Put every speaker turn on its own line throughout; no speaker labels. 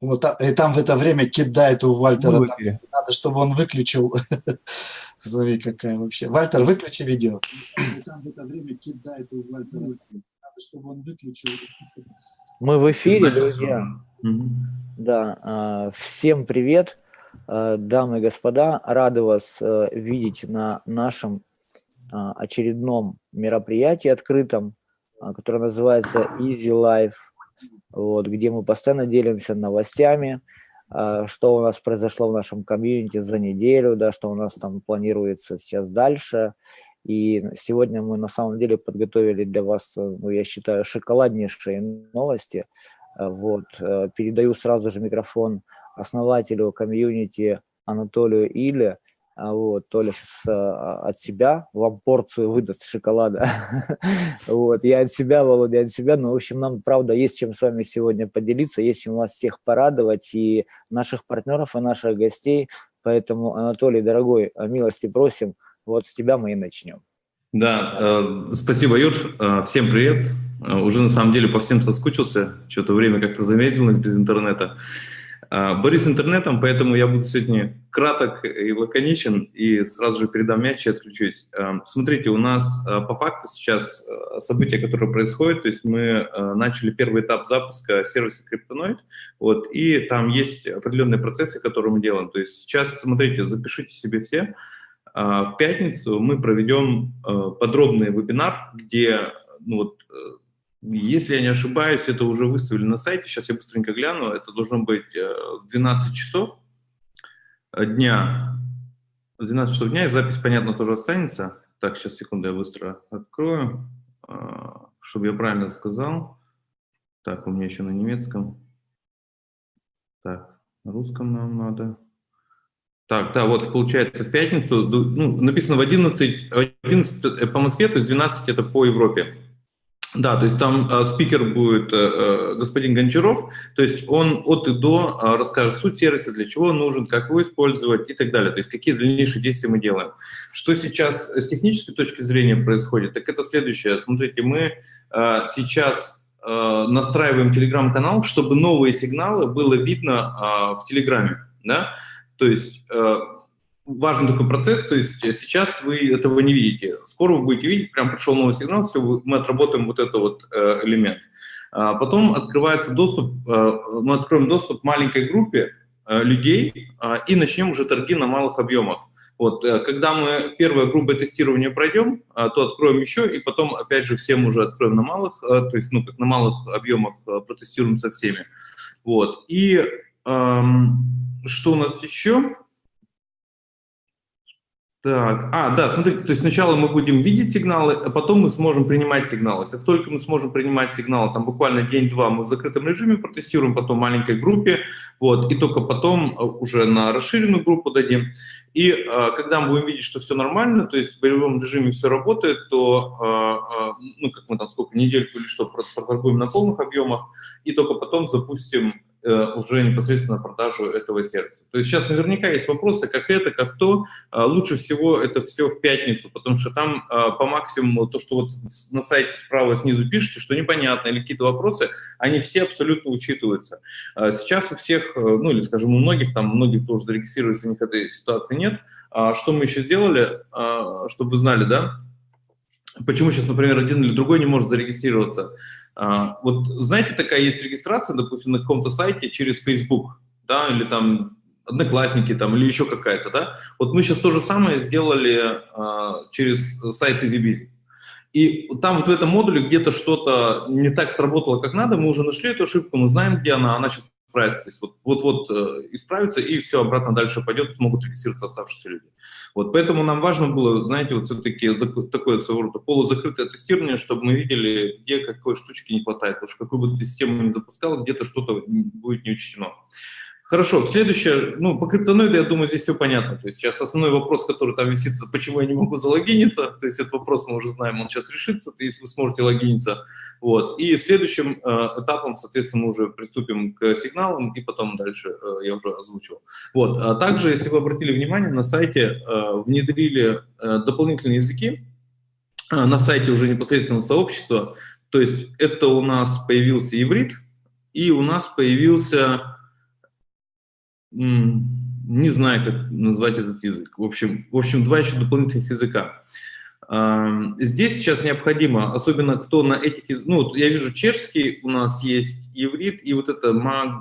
Вот, и там в это время кидает у Вальтера. Там, надо, чтобы он выключил. Смотри, какая вообще. Вальтер, выключи видео. И там в это время кидает у Вальтера. Надо, чтобы он выключил.
Мы в эфире, друзья. Да, а, всем привет, а, дамы и господа. Рады вас э, видеть на нашем а, очередном мероприятии открытом, которое называется Easy Life вот, где мы постоянно делимся новостями, а, что у нас произошло в нашем комьюнити за неделю, да, что у нас там планируется сейчас дальше. И сегодня мы на самом деле подготовили для вас, ну, я считаю, шоколаднейшие новости. А, вот. Э, передаю сразу же микрофон основателю комьюнити Анатолию Иле. А вот, Толя сейчас а, от себя вам порцию выдаст шоколада. вот, я от себя, Володя, от себя. Но, в общем, нам, правда, есть чем с вами сегодня поделиться, есть чем вас всех порадовать, и наших партнеров, и наших гостей. Поэтому, Анатолий, дорогой, милости просим, вот с тебя мы и начнем.
Да, э, спасибо, Юр. Э, всем привет. Э, уже, на самом деле, по всем соскучился. Что-то время как-то замедлилось без интернета. А, борюсь интернетом, поэтому я буду сегодня краток и лаконичен, и сразу же передам мяч и отключусь. А, смотрите, у нас а, по факту сейчас события, которые происходят, то есть мы начали первый этап запуска сервиса Криптоноид, вот, и там есть определенные процессы, которые мы делаем. То есть сейчас, смотрите, запишите себе все, в пятницу мы проведем подробный вебинар, где ну, вот, если я не ошибаюсь, это уже выставили на сайте, сейчас я быстренько гляну, это должно быть э, в 12 часов дня, в 12 часов дня, и запись, понятно, тоже останется. Так, сейчас, секунду, я быстро открою, а, чтобы я правильно сказал. Так, у меня еще на немецком. Так, на русском нам надо. Так, да, вот получается в пятницу, ну, написано в 11, 11 по Москве, то есть 12 это по Европе. Да, то есть там э, спикер будет э, э, господин Гончаров, то есть он от и до э, расскажет суть сервиса, для чего он нужен, как его использовать и так далее, то есть какие дальнейшие действия мы делаем. Что сейчас с технической точки зрения происходит, так это следующее. Смотрите, мы э, сейчас э, настраиваем телеграм-канал, чтобы новые сигналы было видно э, в телеграме, да, то есть... Э, важный такой процесс, то есть сейчас вы этого не видите. Скоро вы будете видеть, прям пришел новый сигнал, все, мы отработаем вот этот вот э, элемент. А потом открывается доступ, э, мы откроем доступ маленькой группе э, людей э, и начнем уже торги на малых объемах. Вот, э, когда мы первое грубое тестирование пройдем, э, то откроем еще, и потом, опять же, всем уже откроем на малых, э, то есть, ну, как на малых объемах протестируем со всеми. Вот, и эм, что у нас еще? Так, а, да, смотрите, то есть сначала мы будем видеть сигналы, а потом мы сможем принимать сигналы. Как только мы сможем принимать сигналы, там буквально день-два мы в закрытом режиме протестируем, потом в маленькой группе, вот, и только потом э, уже на расширенную группу дадим. И э, когда мы будем видеть, что все нормально, то есть в боевом режиме все работает, то, э, э, ну, как мы там сколько, недельку или что, проторгуем на полных объемах, и только потом запустим уже непосредственно продажу этого сервиса. То есть сейчас наверняка есть вопросы, как это, как то. А, лучше всего это все в пятницу, потому что там а, по максимуму то, что вот на сайте справа снизу пишете, что непонятно или какие-то вопросы, они все абсолютно учитываются. А, сейчас у всех, э, ну или скажем у многих, там многих тоже зарегистрируются, у них этой ситуации нет. Что мы еще сделали, чтобы вы знали, да? Почему сейчас, например, один или другой не может зарегистрироваться? А, вот знаете, такая есть регистрация, допустим, на каком-то сайте через Facebook, да, или там Одноклассники там, или еще какая-то, да. Вот мы сейчас то же самое сделали а, через сайт EasyBiz. И там вот в этом модуле где-то что-то не так сработало, как надо, мы уже нашли эту ошибку, мы знаем, где она, она сейчас исправится, то вот-вот э, исправится, и все, обратно дальше пойдет, смогут регистрироваться оставшиеся люди. Вот поэтому нам важно было, знаете, вот все-таки такое своего рода полузакрытое тестирование, чтобы мы видели, где какой штучки не хватает, потому что какую бы ты систему ни запускал, где-то что-то будет не учтено. Хорошо, следующее, ну, по криптоноиду, я думаю, здесь все понятно. То есть сейчас основной вопрос, который там висит, почему я не могу залогиниться, то есть этот вопрос мы уже знаем, он сейчас решится, то есть вы сможете логиниться. Вот. И следующим э, этапом, соответственно, мы уже приступим к сигналам, и потом дальше э, я уже озвучил. Вот. А также, если вы обратили внимание, на сайте э, внедрили э, дополнительные языки, э, на сайте уже непосредственно сообщества, то есть это у нас появился иврит, и у нас появился не знаю, как назвать этот язык. В общем, в общем два еще дополнительных языка. Здесь сейчас необходимо, особенно кто на этих, ну, вот я вижу чешский, у нас есть иврит, и вот это маг,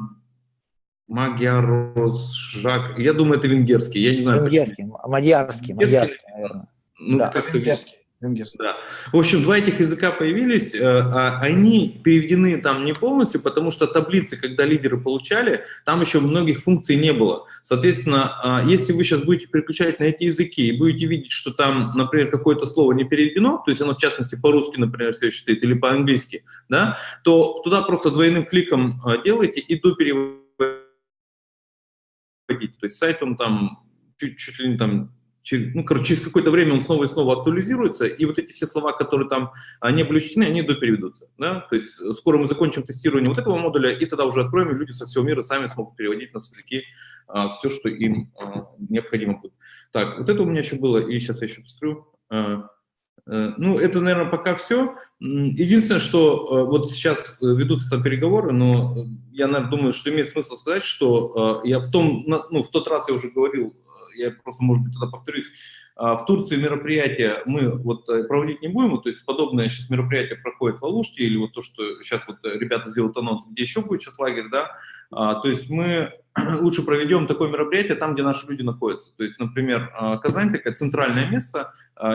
магиарос, жак, я думаю, это венгерский, я не знаю.
Венгерский, почему. мадьярский, мадьярский, наверное.
Ну, да. как венгерский. Венгерский. Да. В общем, два этих языка появились, э, а они переведены там не полностью, потому что таблицы, когда лидеры получали, там еще многих функций не было. Соответственно, а, если вы сейчас будете переключать на эти языки и будете видеть, что там, например, какое-то слово не переведено, то есть оно в частности по-русски, например, все еще стоит, или по-английски, да, то туда просто двойным кликом а, делаете и до переводите. То есть сайт он там чуть, чуть ли не там ну, короче, через какое-то время он снова и снова актуализируется, и вот эти все слова, которые там а, не были учтены, они допереведутся. Да? То есть скоро мы закончим тестирование вот этого модуля, и тогда уже откроем, и люди со всего мира сами смогут переводить на языки а, все, что им а, необходимо будет. Так, вот это у меня еще было, и сейчас я еще посмотрю. А, а, ну, это, наверное, пока все. Единственное, что а, вот сейчас э, ведутся там переговоры, но я, наверное, думаю, что имеет смысл сказать, что я в том, ну, в тот раз я уже говорил я просто, может быть, тогда повторюсь, а, в Турции мероприятия мы вот э, проводить не будем, то есть подобное сейчас мероприятие проходит в Алуште, или вот то, что сейчас вот ребята сделают анонс, где еще будет сейчас лагерь, да, а, то есть мы лучше проведем такое мероприятие там, где наши люди находятся. То есть, например, а, Казань такое центральное место,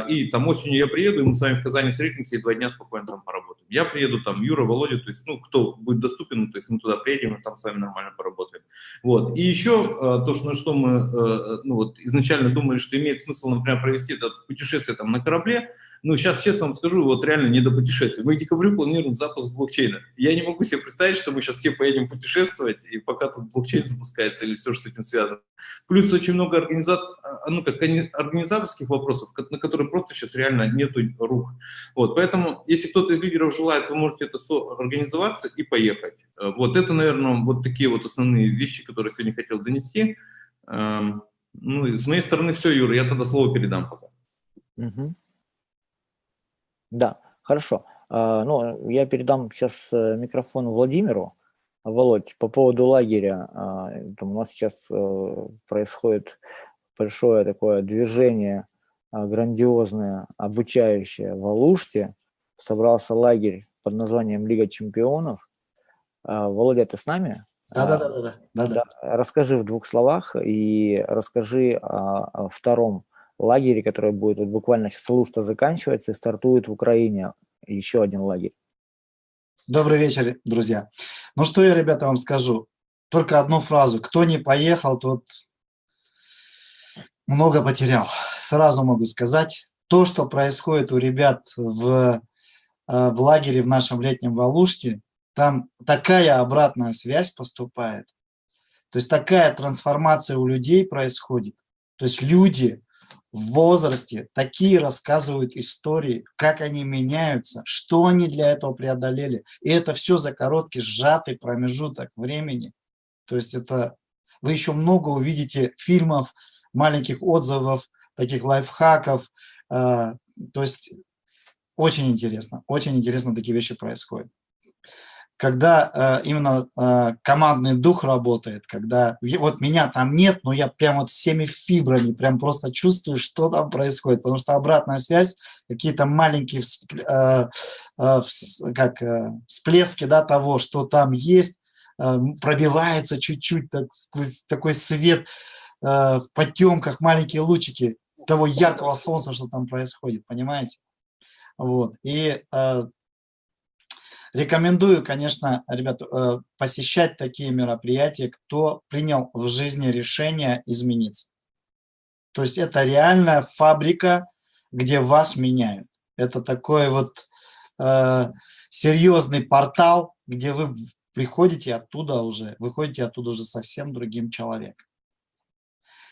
и там осенью я приеду, и мы с вами в Казани встретимся и два дня спокойно там поработаем. Я приеду, там Юра, Володя, то есть, ну, кто будет доступен, то есть мы туда приедем и там с вами нормально поработаем. Вот. И еще то, что, на что мы ну, вот, изначально думали, что имеет смысл, например, провести это путешествие там на корабле, ну, сейчас честно вам скажу, вот реально не до путешествий. Мы к декабрю планируем запуск блокчейна. Я не могу себе представить, что мы сейчас все поедем путешествовать, и пока тут блокчейн запускается или все, что с этим связано. Плюс очень много организа... А, ну, как организаторских вопросов, на которые просто сейчас реально нету рук. Вот, поэтому, если кто-то из лидеров желает, вы можете это организоваться и поехать. Вот это, наверное, вот такие вот основные вещи, которые сегодня хотел донести. Эм, ну, с моей стороны все, Юра, я тогда слово передам пока.
Угу. Да, хорошо. А, ну, я передам сейчас э, микрофон Владимиру. Володь, по поводу лагеря, а, там у нас сейчас э, происходит большое такое движение, а, грандиозное, обучающее в Алуште. Собрался лагерь под названием Лига чемпионов. Володя, ты с нами?
Да, да, да, да, да, да.
Расскажи в двух словах и расскажи о втором лагере, который будет вот буквально сейчас Луста заканчивается и стартует в Украине еще один лагерь.
Добрый вечер, друзья. Ну что я, ребята, вам скажу. Только одну фразу. Кто не поехал, тот много потерял. Сразу могу сказать. То, что происходит у ребят в, э, в лагере в нашем летнем Валуште, там такая обратная связь поступает. То есть такая трансформация у людей происходит. То есть люди в возрасте такие рассказывают истории, как они меняются, что они для этого преодолели. И это все за короткий сжатый промежуток времени. То есть это вы еще много увидите фильмов, маленьких отзывов, таких лайфхаков. А, то есть очень интересно, очень интересно такие вещи происходят когда э, именно э, командный дух работает, когда вот меня там нет, но я прям вот всеми фибрами прям просто чувствую, что там происходит, потому что обратная связь, какие-то маленькие всп, э, э, как, э, всплески да, того, что там есть, э, пробивается чуть-чуть так, сквозь такой свет э, в потемках, маленькие лучики того яркого солнца, что там происходит, понимаете? Вот. И э, Рекомендую, конечно, ребят, э, посещать такие мероприятия, кто принял в жизни решение измениться. То есть это реальная фабрика, где вас меняют. Это такой вот э, серьезный портал, где вы приходите оттуда уже, выходите оттуда уже совсем другим человеком.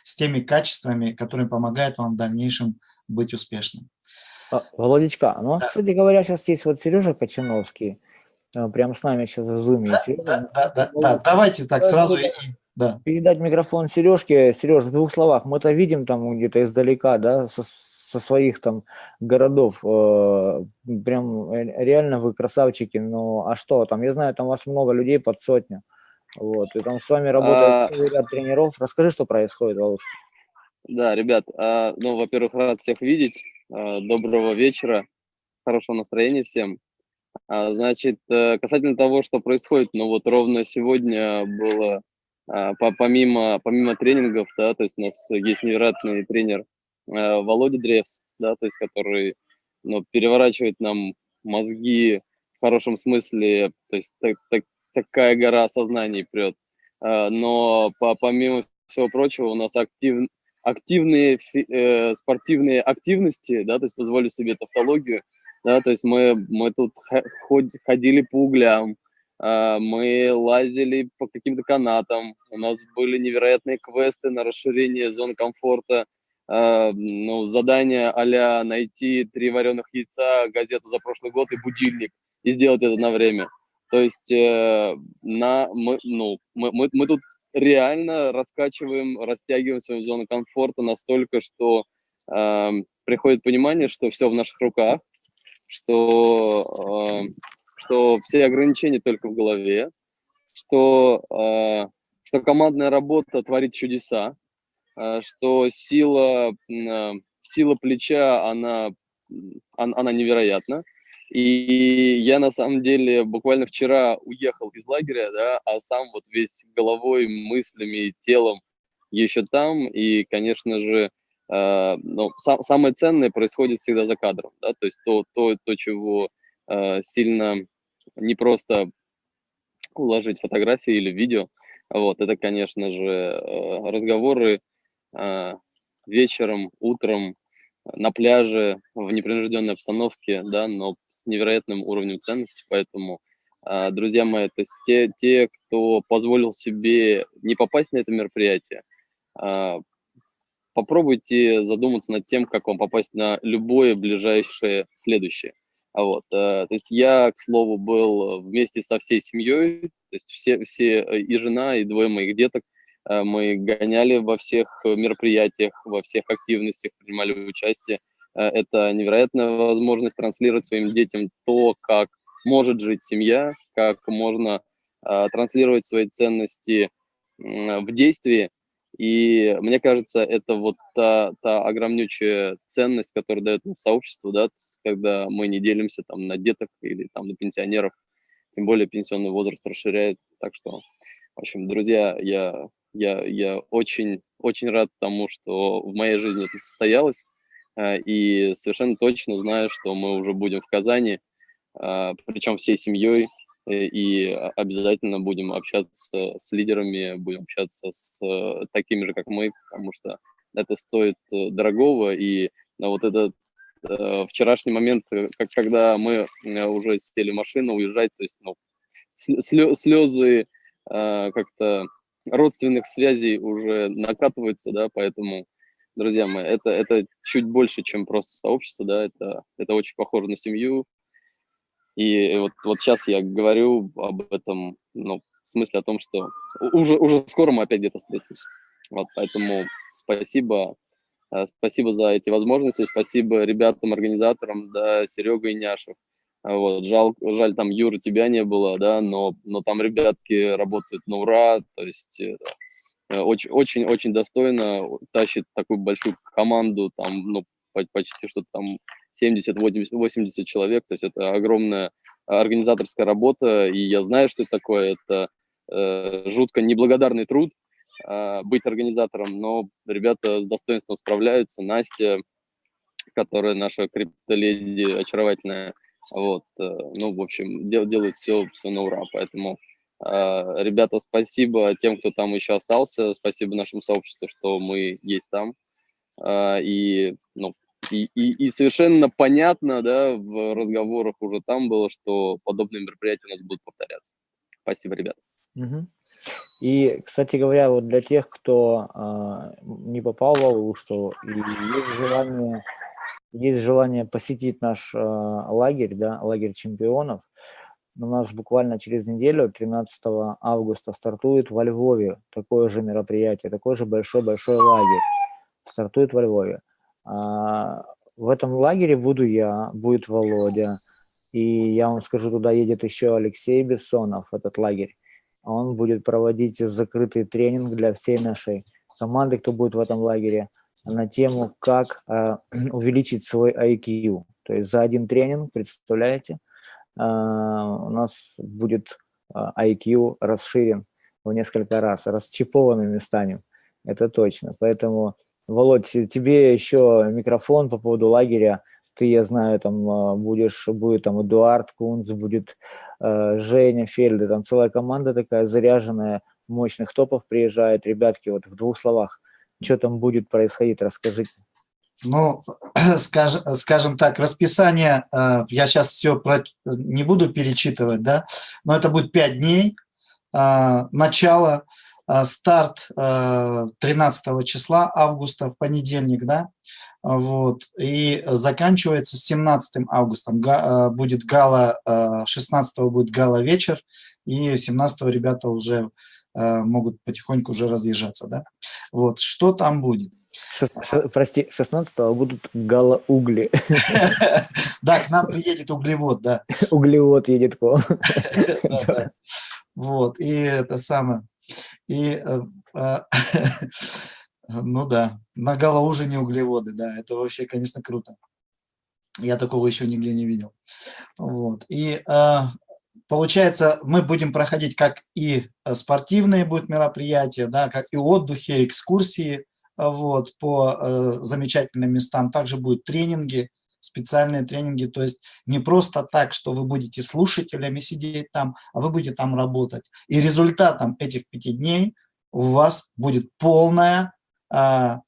С теми качествами, которые помогают вам в дальнейшем быть успешным.
А, Володечка, ну у нас, да. кстати говоря, сейчас есть вот Сережа Кочановский, прямо с нами сейчас в зуме.
Да, да, да, да, да, давайте так сразу. И,
да. Передать микрофон Сережке. Сереж, в двух словах, мы это видим там где-то издалека, да, со, со своих там городов. Э, прям реально вы красавчики. Ну, а что там? Я знаю, там у вас много людей под сотню. Вот, и там с вами работает а... ряд тренеров. Расскажи, что происходит, Володь.
Да, ребят, а, ну, во-первых, рад всех видеть. А, доброго вечера, хорошего настроения всем. А, значит, э, касательно того, что происходит, ну вот ровно сегодня было, помимо, помимо тренингов, да, то есть у нас есть невероятный тренер Володя Древс, да, то есть который ну, переворачивает нам мозги в хорошем смысле, то есть так, так, такая гора осознаний прет. Но по, помимо всего прочего у нас актив, активные э, спортивные активности, да, то есть позволю себе тавтологию, да, то есть мы, мы тут ходили по углям, э, мы лазили по каким-то канатам, у нас были невероятные квесты на расширение зон комфорта, э, ну, задание а найти три вареных яйца, газету за прошлый год и будильник, и сделать это на время. То есть э, на, мы, ну, мы, мы, мы тут реально раскачиваем, растягиваем свою зону комфорта настолько, что э, приходит понимание, что все в наших руках, что, э, что все ограничения только в голове, что, э, что командная работа творит чудеса, э, что сила, э, сила плеча, она, она невероятна, и я на самом деле буквально вчера уехал из лагеря, да, а сам вот весь головой, мыслями, телом еще там. И, конечно же, э, ну, сам, самое ценное происходит всегда за кадром, да, то есть то, то, то чего э, сильно не просто уложить фотографии или видео, вот, это, конечно же, э, разговоры вечером, утром, на пляже, в непринужденной обстановке, да, но с невероятным уровнем ценности, поэтому, друзья мои, то есть те, те, кто позволил себе не попасть на это мероприятие, попробуйте задуматься над тем, как вам попасть на любое ближайшее следующее. А вот, э, то есть я, к слову, был вместе со всей семьей, то есть все, все и жена, и двое моих деток, э, мы гоняли во всех мероприятиях, во всех активностях, принимали участие. Э, это невероятная возможность транслировать своим детям то, как может жить семья, как можно э, транслировать свои ценности в действии. И мне кажется, это вот та, та огромнючая ценность, которую дает сообщество, да, когда мы не делимся там на деток или там на пенсионеров, тем более пенсионный возраст расширяет. Так что, в общем, друзья, я, я, я очень, очень рад тому, что в моей жизни это состоялось. Э, и совершенно точно знаю, что мы уже будем в Казани, э, причем всей семьей, и обязательно будем общаться с лидерами, будем общаться с такими же, как мы, потому что это стоит дорогого, и вот этот вчерашний момент, как, когда мы уже сели в машину уезжать, то есть ну, слезы как-то родственных связей уже накатываются, да, поэтому друзья мои, это, это чуть больше, чем просто сообщество, да, это, это очень похоже на семью. И вот, вот сейчас я говорю об этом, ну, в смысле о том, что уже, уже скоро мы опять где-то встретимся. Вот, поэтому спасибо, э, спасибо за эти возможности, спасибо ребятам, организаторам, да, Серега и Няшев. Вот, жаль, жаль, там, Юра, тебя не было, да, но, но там ребятки работают на ура, то есть очень-очень э, достойно тащит такую большую команду, там, ну, почти что там 70-80 человек, то есть это огромная организаторская работа, и я знаю, что это такое, это э, жутко неблагодарный труд э, быть организатором, но ребята с достоинством справляются, Настя, которая наша криптоледи очаровательная, вот, э, ну, в общем, дел, делают все, все на ура, поэтому а, ребята, спасибо тем, кто там еще остался, спасибо нашему сообществу, что мы есть там. А, и, ну, и, и, и совершенно понятно, да, в разговорах уже там было, что подобные мероприятия у нас будут повторяться. Спасибо, ребята.
И, кстати говоря, вот для тех, кто э, не попал в Алу, что и есть желание, есть желание посетить наш э, лагерь, да, лагерь чемпионов, у нас буквально через неделю, 13 августа, стартует во Львове такое же мероприятие, такой же большой-большой лагерь. Стартует во Львове. А, в этом лагере буду я, будет Володя, и я вам скажу, туда едет еще Алексей Бессонов, этот лагерь. он будет проводить закрытый тренинг для всей нашей команды, кто будет в этом лагере, на тему, как э, увеличить свой IQ. То есть за один тренинг, представляете, э, у нас будет э, IQ расширен в несколько раз, расчипованными станем, это точно. Поэтому, Володь, тебе еще микрофон по поводу лагеря, ты, я знаю, там а, будешь, будет там Эдуард Кунц, будет э, Женя Фельда, там целая команда такая заряженная, мощных топов приезжает. Ребятки, вот в двух словах, что там будет происходить, расскажите.
Ну, скажем, скажем так, расписание, э, я сейчас все про, не буду перечитывать, да, но это будет 5 дней, э, начало, э, старт 13 числа августа, в понедельник, да, вот, и заканчивается 17 августа, будет гала, 16 будет гала вечер, и 17 ребята уже могут потихоньку уже разъезжаться, да. Вот, что там будет?
Шест, ш, прости, 16-го будут галоугли.
Да, к нам приедет углевод, да.
Углевод едет к вам.
Вот, и это самое. И, э, а, ну да, на галоужине углеводы, да, это вообще, конечно, круто. Я такого еще нигде не видел. Вот, и а, получается, мы будем проходить как и спортивные будут мероприятия, да, как и отдыхи, экскурсии, вот, по э, замечательным местам. Также будут тренинги, специальные тренинги, то есть не просто так, что вы будете слушателями сидеть там, а вы будете там работать. И результатом этих пяти дней у вас будет полная а,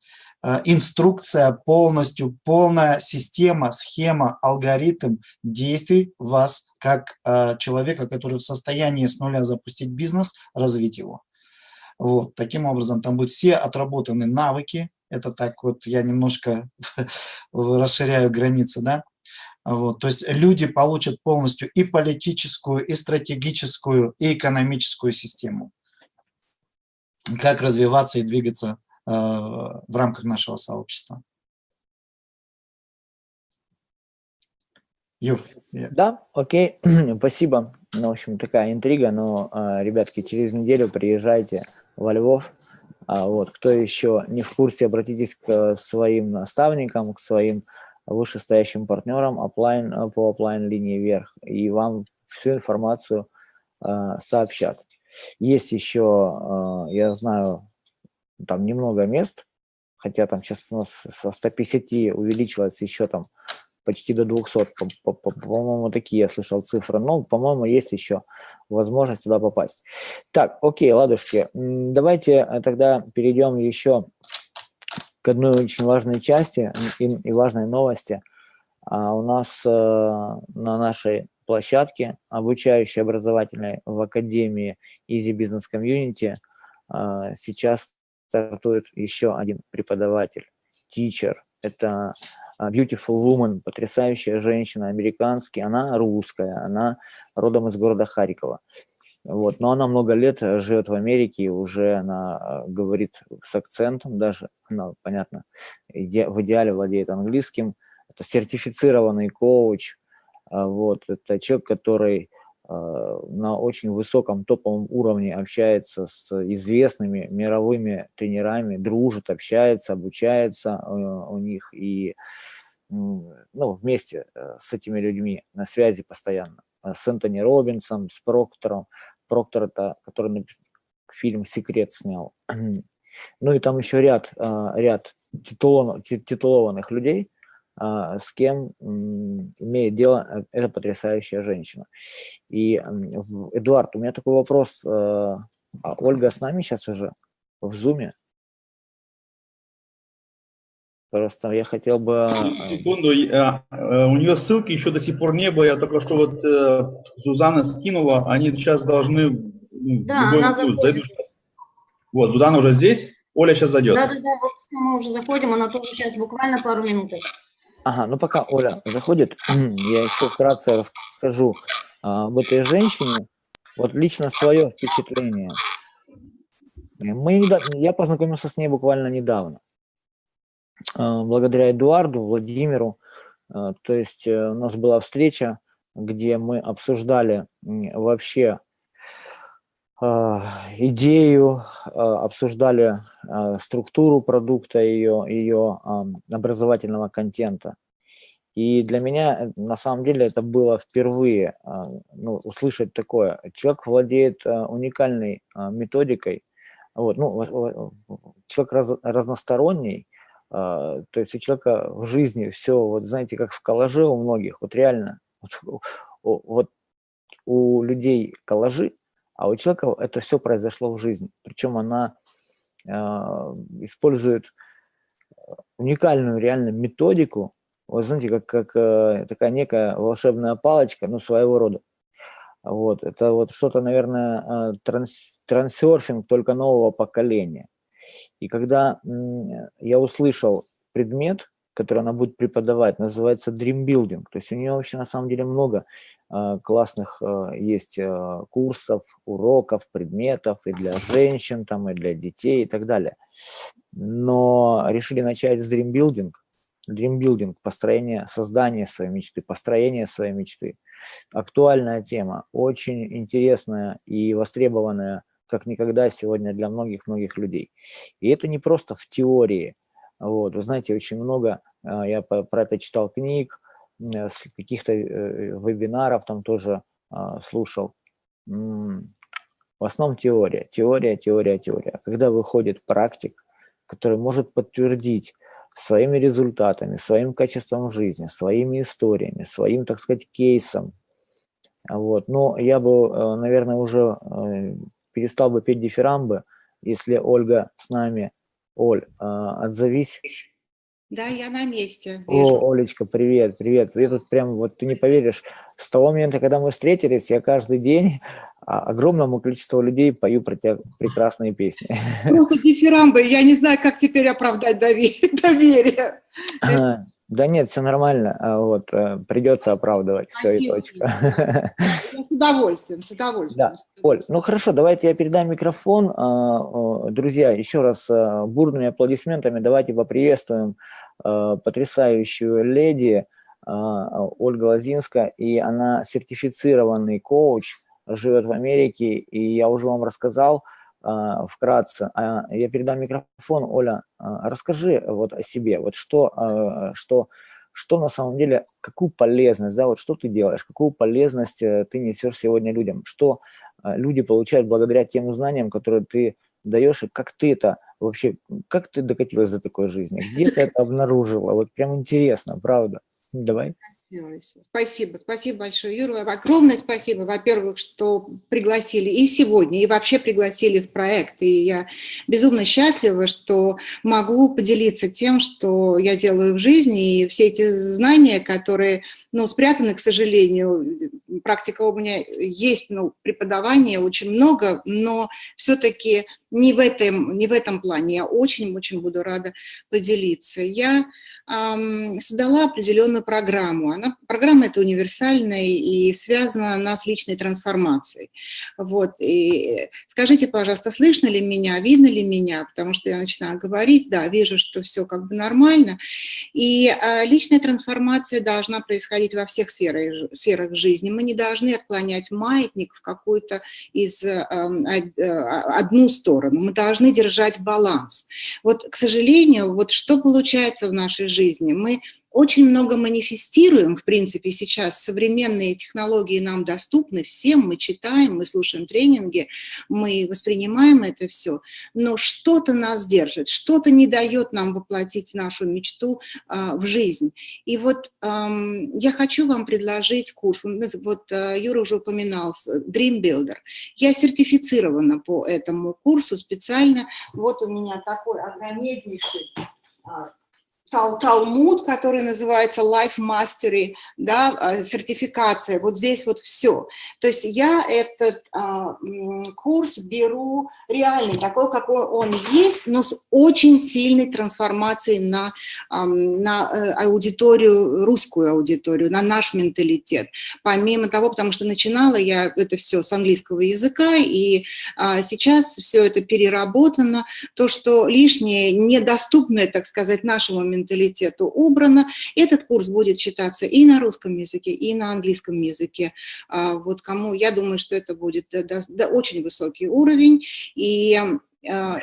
а, инструкция, полностью полная система, схема, алгоритм действий вас как а, человека, который в состоянии с нуля запустить бизнес, развить его. Вот, таким образом, там будут все отработаны навыки. Это так вот я немножко расширяю границы, да. Вот, то есть люди получат полностью и политическую, и стратегическую, и экономическую систему. Как развиваться и двигаться э, в рамках нашего сообщества.
Юр. Да, окей, спасибо. Ну, в общем, такая интрига, но, э, ребятки, через неделю приезжайте во Львов. А вот, кто еще не в курсе, обратитесь к своим наставникам, к своим вышестоящим партнерам оплайн, по оплайн линии вверх, и вам всю информацию э, сообщат. Есть еще, э, я знаю, там немного мест, хотя там сейчас у нас со 150 увеличилось еще там почти до 200, по-моему, такие я слышал цифры, но, по-моему, есть еще возможность туда попасть. Так, окей, ладушки, давайте э, тогда перейдем еще к одной очень важной части и, и важной новости. А у нас э, на нашей площадке, обучающей образовательной в Академии Easy Business Community, э, сейчас стартует еще один преподаватель, teacher. Это а, beautiful Woman, потрясающая женщина, американский, она русская, она родом из города Харькова. Вот, но она много лет э, живет в Америке, уже она э, говорит с акцентом даже, она, понятно, иде, в идеале владеет английским. Это сертифицированный коуч, а, вот, это человек, который на очень высоком топовом уровне общается с известными мировыми тренерами, дружит, общается, обучается э, у них и ну, вместе э, с этими людьми на связи постоянно. С Энтони Робинсом, с Проктором. Проктор это, который фильм «Секрет» снял. Ну и там еще ряд, ряд титулованных людей – а, с кем имеет дело э, эта потрясающая женщина. И, Эдуард, у меня такой вопрос. Э, а Ольга с нами сейчас уже в Зуме? Просто я хотел бы...
Э, секунду, у нее ссылки еще до сих пор не было, я только что вот Зузана скинула, они сейчас должны...
Ну, да, она заходит.
Вот, Зузана уже здесь, Оля сейчас зайдет.
Да-да-да, вот мы уже заходим, она тоже сейчас буквально пару минут.
Ага, ну пока Оля заходит, я еще вкратце расскажу а, об этой женщине. Вот лично свое впечатление. Мы я познакомился с ней буквально недавно. А, благодаря Эдуарду, Владимиру. А, то есть э, у нас была встреча, где мы обсуждали вообще идею, обсуждали структуру продукта, ее, ее образовательного контента. И для меня, на самом деле, это было впервые ну, услышать такое. Человек владеет уникальной методикой, вот, ну, человек раз, разносторонний, то есть у человека в жизни все, вот знаете, как в коллаже у многих, вот реально, вот, вот у людей коллажи, а у человека это все произошло в жизни. Причем она э, использует уникальную реально методику, вы знаете, как, как э, такая некая волшебная палочка, ну, своего рода. Вот, это вот что-то, наверное, э, транс, трансерфинг только нового поколения. И когда я услышал предмет, который она будет преподавать, называется Dream Building. То есть у нее вообще на самом деле много классных э, есть э, курсов, уроков, предметов и для женщин, там, и для детей и так далее. Но решили начать с. Dream Building, построение, создание своей мечты, построение своей мечты. Актуальная тема, очень интересная и востребованная как никогда сегодня для многих-многих людей. И это не просто в теории, вот, вы знаете, очень много, я про это читал книг, каких-то э, вебинаров там тоже а, слушал. В основном теория, теория, теория, теория. Когда выходит практик, который может подтвердить своими результатами, своим качеством жизни, своими историями, своим, так сказать, кейсом. Вот. Но я бы, э, наверное, уже э, перестал бы петь дифирамбы, если Ольга с нами Оль, а, отзовись.
Да, я на месте.
Вижу. О, Олечка, привет, привет. Я тут прям, вот ты не поверишь, с того момента, когда мы встретились, я каждый день а, огромному количеству людей пою про тебя прекрасные песни.
Просто дифирамбы, я не знаю, как теперь оправдать доверие.
Да нет, все нормально, а вот, э, придется оправдывать, все и точка.
с удовольствием, с удовольствием.
Да. Оль, ну хорошо, давайте я передам микрофон. А, друзья, еще раз а, бурными аплодисментами давайте поприветствуем потрясающую леди Ольга Лозинска, и она сертифицированный коуч, живет в Америке, и я уже вам рассказал, а, вкратце. А, я передам микрофон. Оля, а, расскажи вот о себе, вот что, что, что на самом деле, какую полезность, да, вот что ты делаешь, какую полезность э, ты несешь сегодня людям, что люди получают благодаря тем знаниям, которые ты даешь, и как ты это вообще, как ты докатилась до такой жизни, где ты это обнаружила, вот прям интересно, правда. Давай.
Спасибо, спасибо большое, Юра. Огромное спасибо, во-первых, что пригласили и сегодня, и вообще пригласили в проект. И я безумно счастлива, что могу поделиться тем, что я делаю в жизни, и все эти знания, которые ну, спрятаны, к сожалению. Практика у меня есть, ну, преподавания очень много, но все-таки не в этом, не в этом плане. Я очень-очень буду рада поделиться. Я эм, создала определенную программу. Она, программа эта универсальная и связана она с личной трансформацией. Вот. И скажите, пожалуйста, слышно ли меня, видно ли меня? Потому что я начинаю говорить, да, вижу, что все как бы нормально. И э, личная трансформация должна происходить во всех сферах, сферах жизни. Мы не должны отклонять маятник в какую-то из э, э, одну сторону сторону, мы должны держать баланс. Вот, к сожалению, вот что получается в нашей жизни? Мы очень много манифестируем, в принципе, сейчас современные технологии нам доступны всем, мы читаем, мы слушаем тренинги, мы воспринимаем это все, но что-то нас держит, что-то не дает нам воплотить нашу мечту а, в жизнь. И вот эм, я хочу вам предложить курс, вот э, Юра уже упоминал, Dream Builder. Я сертифицирована по этому курсу специально, вот у меня такой огромнейший а, тал Талмуд, который называется Life Mastery, да, а, сертификация, вот здесь вот все. То есть я этот а, курс беру реальный, такой, какой он есть, но с очень сильной трансформацией на, а, на э, аудиторию, русскую аудиторию, на наш менталитет. Помимо того, потому что начинала я это все с английского языка, и а, сейчас все это переработано, то, что лишнее, недоступное, так сказать, нашему менталитету, менталитету убрано. Этот курс будет читаться и на русском языке, и на английском языке. А, вот кому, я думаю, что это будет да, да, очень высокий уровень. И а,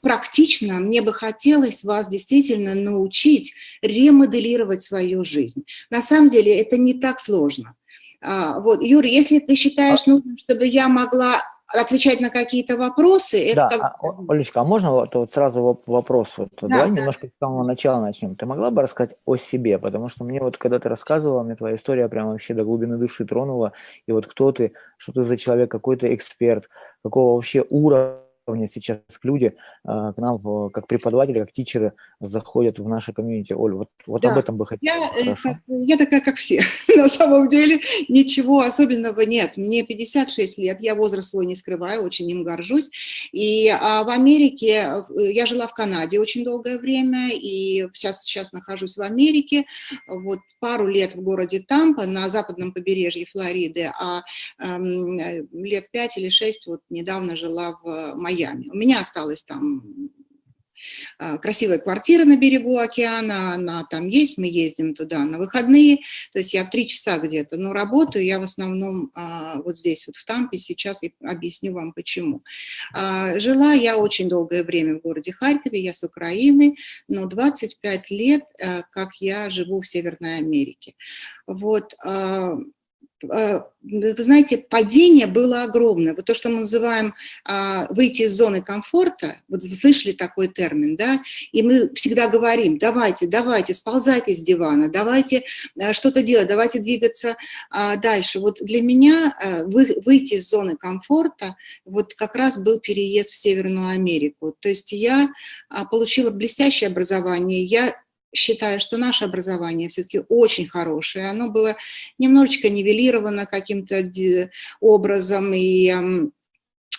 практично мне бы хотелось вас действительно научить ремоделировать свою жизнь. На самом деле это не так сложно. А, вот, Юра, если ты считаешь нужным, чтобы я могла отвечать на какие-то вопросы.
Да, как... а, Олечка, а можно вот, вот сразу вопрос? Вот, да, давай да. немножко с самого начала начнем. Ты могла бы рассказать о себе? Потому что мне вот, когда ты рассказывала, мне твоя история прямо вообще до глубины души тронула. И вот кто ты, что ты за человек, какой ты эксперт, какого вообще уровня уровня сейчас люди а, к нам как преподаватели, как тичеры заходят в наше комьюнити. Оль, вот, вот да. об этом бы хотела.
Я, э, я такая, как все. На самом деле ничего особенного нет. Мне 56 лет, я возраст свой не скрываю, очень им горжусь. И а в Америке, э, я жила в Канаде очень долгое время, и сейчас, сейчас нахожусь в Америке. Вот пару лет в городе Тампа на западном побережье Флориды, а эм, лет пять или шесть вот недавно жила в Майами. У меня осталось там а, красивая квартира на берегу океана, она там есть, мы ездим туда на выходные, то есть я в три часа где-то, но работаю я в основном а, вот здесь, вот в Тампе, сейчас и объясню вам почему. А, жила я очень долгое время в городе Харькове, я с Украины, но 25 лет, как я живу в Северной Америке. Вот, Э, вы знаете, падение было огромное. Вот то, что мы называем а, выйти из зоны комфорта, вот вы слышали такой термин, да, и мы всегда говорим, давайте, давайте, сползайте с дивана, давайте э, что-то делать, давайте двигаться а, дальше. Вот для меня э, выйти из зоны комфорта, вот как раз был переезд в Северную Америку. То есть я а, получила блестящее образование, я считаю, что наше образование все-таки очень хорошее. Оно было немножечко нивелировано каким-то образом, и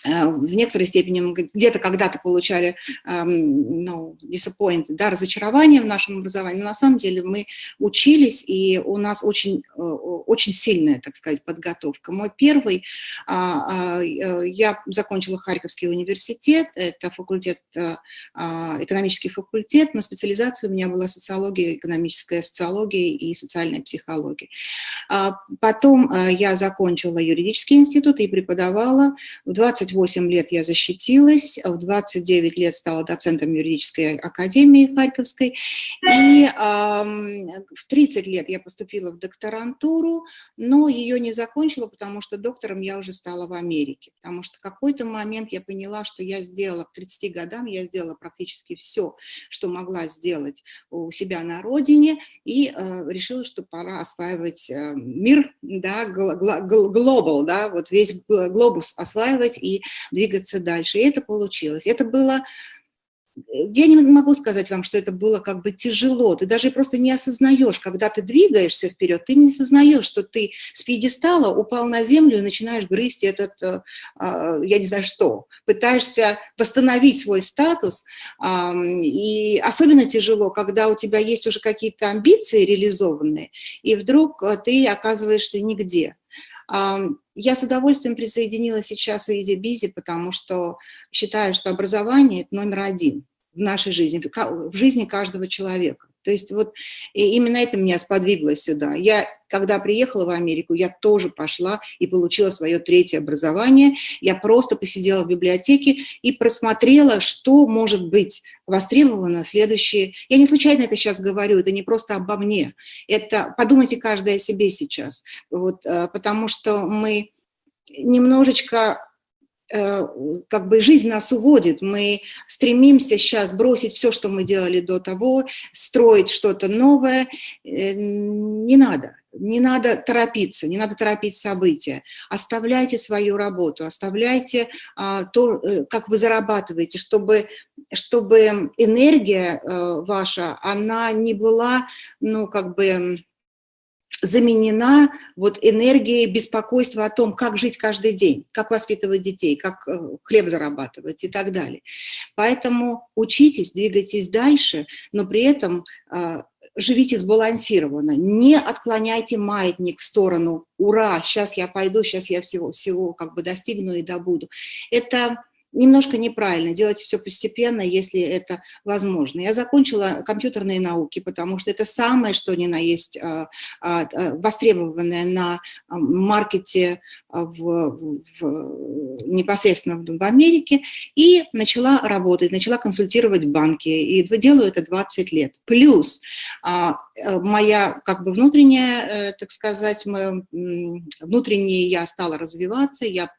в некоторой степени где-то когда-то получали ну, disappoint, да, разочарование в нашем образовании, но на самом деле мы учились, и у нас очень, э, очень сильная, так сказать, подготовка. Мой первый, а, а, э, я закончила Харьковский университет, это факультет, экономический факультет, но специализация у меня была социология, экономическая социология и социальная психология. А потом я закончила юридический институт и преподавала в 20 28 лет я защитилась, в 29 лет стала доцентом юридической академии Харьковской, и в 30 лет я поступила в докторантуру, но ее не закончила, потому что доктором я уже стала в Америке, потому что какой-то момент я поняла, что я сделала, к 30 годам я сделала практически все, что могла сделать у себя на родине, и э, решила, что пора осваивать э, мир, да, глобал, да, вот весь глобус осваивать и двигаться дальше. И это получилось. Это было я не могу сказать вам, что это было как бы тяжело, ты даже просто не осознаешь, когда ты двигаешься вперед, ты не осознаешь, что ты с пьедестала упал на землю и начинаешь грызть этот, э, а, я не знаю что, пытаешься восстановить свой статус, и особенно тяжело, когда у тебя есть уже какие-то амбиции реализованные, и вдруг э, ты оказываешься нигде. Я с удовольствием присоединилась сейчас в Изи Бизи, потому что считаю, что образование – это номер один в нашей жизни, в жизни каждого человека. То есть вот именно это меня сподвигло сюда. Я, когда приехала в Америку, я тоже пошла и получила свое третье образование. Я просто посидела в библиотеке и просмотрела, что может быть востребовано следующие. Я не случайно это сейчас говорю, это не просто обо мне. Это подумайте каждый о себе сейчас. Вот, э, потому что мы немножечко как бы жизнь нас уводит, мы стремимся сейчас бросить все, что мы делали до того, строить что-то новое, э, не надо, не надо торопиться, не надо торопить события, оставляйте свою работу, оставляйте а, то, э, как вы зарабатываете, чтобы, чтобы энергия ваша, она не была, ну, как бы заменена вот энергией беспокойства о том, как жить каждый день, как воспитывать детей, как э, хлеб зарабатывать и так далее. Поэтому учитесь, двигайтесь дальше, но при этом а, живите сбалансированно, не отклоняйте маятник в сторону «Ура, сейчас я пойду, сейчас я всего, всего как бы достигну и добуду». Это немножко неправильно, делать все постепенно, если это возможно. Я закончила компьютерные науки, потому что это самое, что ни на есть а, а, а, востребованное на маркете в, в, непосредственно в Америке, и начала работать, начала консультировать банки, и делаю это 20 лет. Плюс моя как бы внутренняя, э, так сказать, внутренне я стала развиваться, я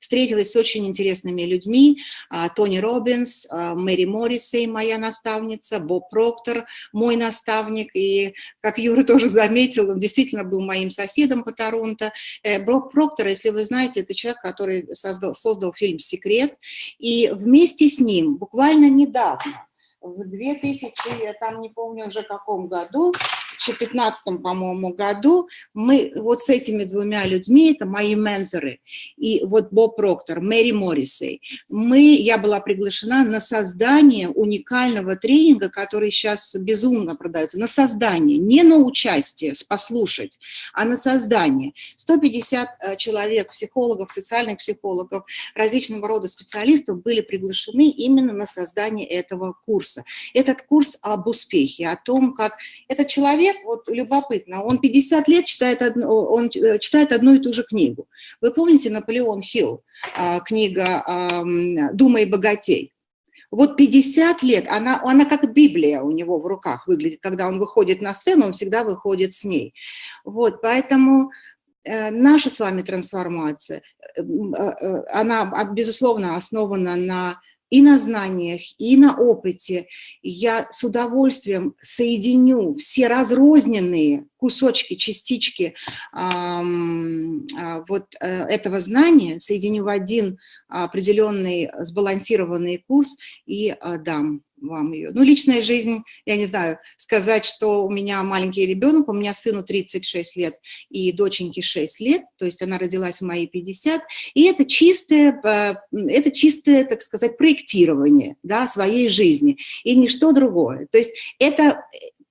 Встретилась с очень интересными людьми, а, Тони Робинс, а, Мэри Моррисей, моя наставница, Боб Проктор, мой наставник, и, как Юра тоже заметил, он действительно был моим соседом по Торонто. Э, Боб Проктор, если вы знаете, это человек, который создал, создал фильм «Секрет», и вместе с ним буквально недавно, в 2000, я там не помню уже каком году, 2015, по-моему, году мы вот с этими двумя людьми, это мои менторы, и вот Боб Проктор, Мэри Моррисей, мы, я была приглашена на создание уникального тренинга, который сейчас безумно продается, на создание, не на участие, послушать, а на создание. 150 э, человек, психологов, социальных психологов, различного рода специалистов были приглашены именно на создание этого курса. Этот курс об успехе, о том, как этот человек, человек, вот любопытно, он 50 лет читает, одну, он э, читает одну и ту же книгу. Вы помните Наполеон Хилл, а, книга «Думай богатей»? Вот 50 лет, она, она как Библия у него в руках выглядит, когда он выходит на сцену, он всегда выходит с ней. Вот, поэтому э, наша с вами трансформация, э, она, безусловно, основана на и на знаниях, и на опыте. Я с удовольствием соединю все разрозненные кусочки, частички а, вот э, этого знания, соединю в один определенный сбалансированный курс и а, дам вам ее. Ну, личная жизнь, я не знаю, сказать, что у меня маленький ребенок, у меня сыну 36 лет и доченьке 6 лет, то есть она родилась в мои 50, и это чистое, э, это чистое, так сказать, проектирование да, своей жизни, и ничто другое. То есть это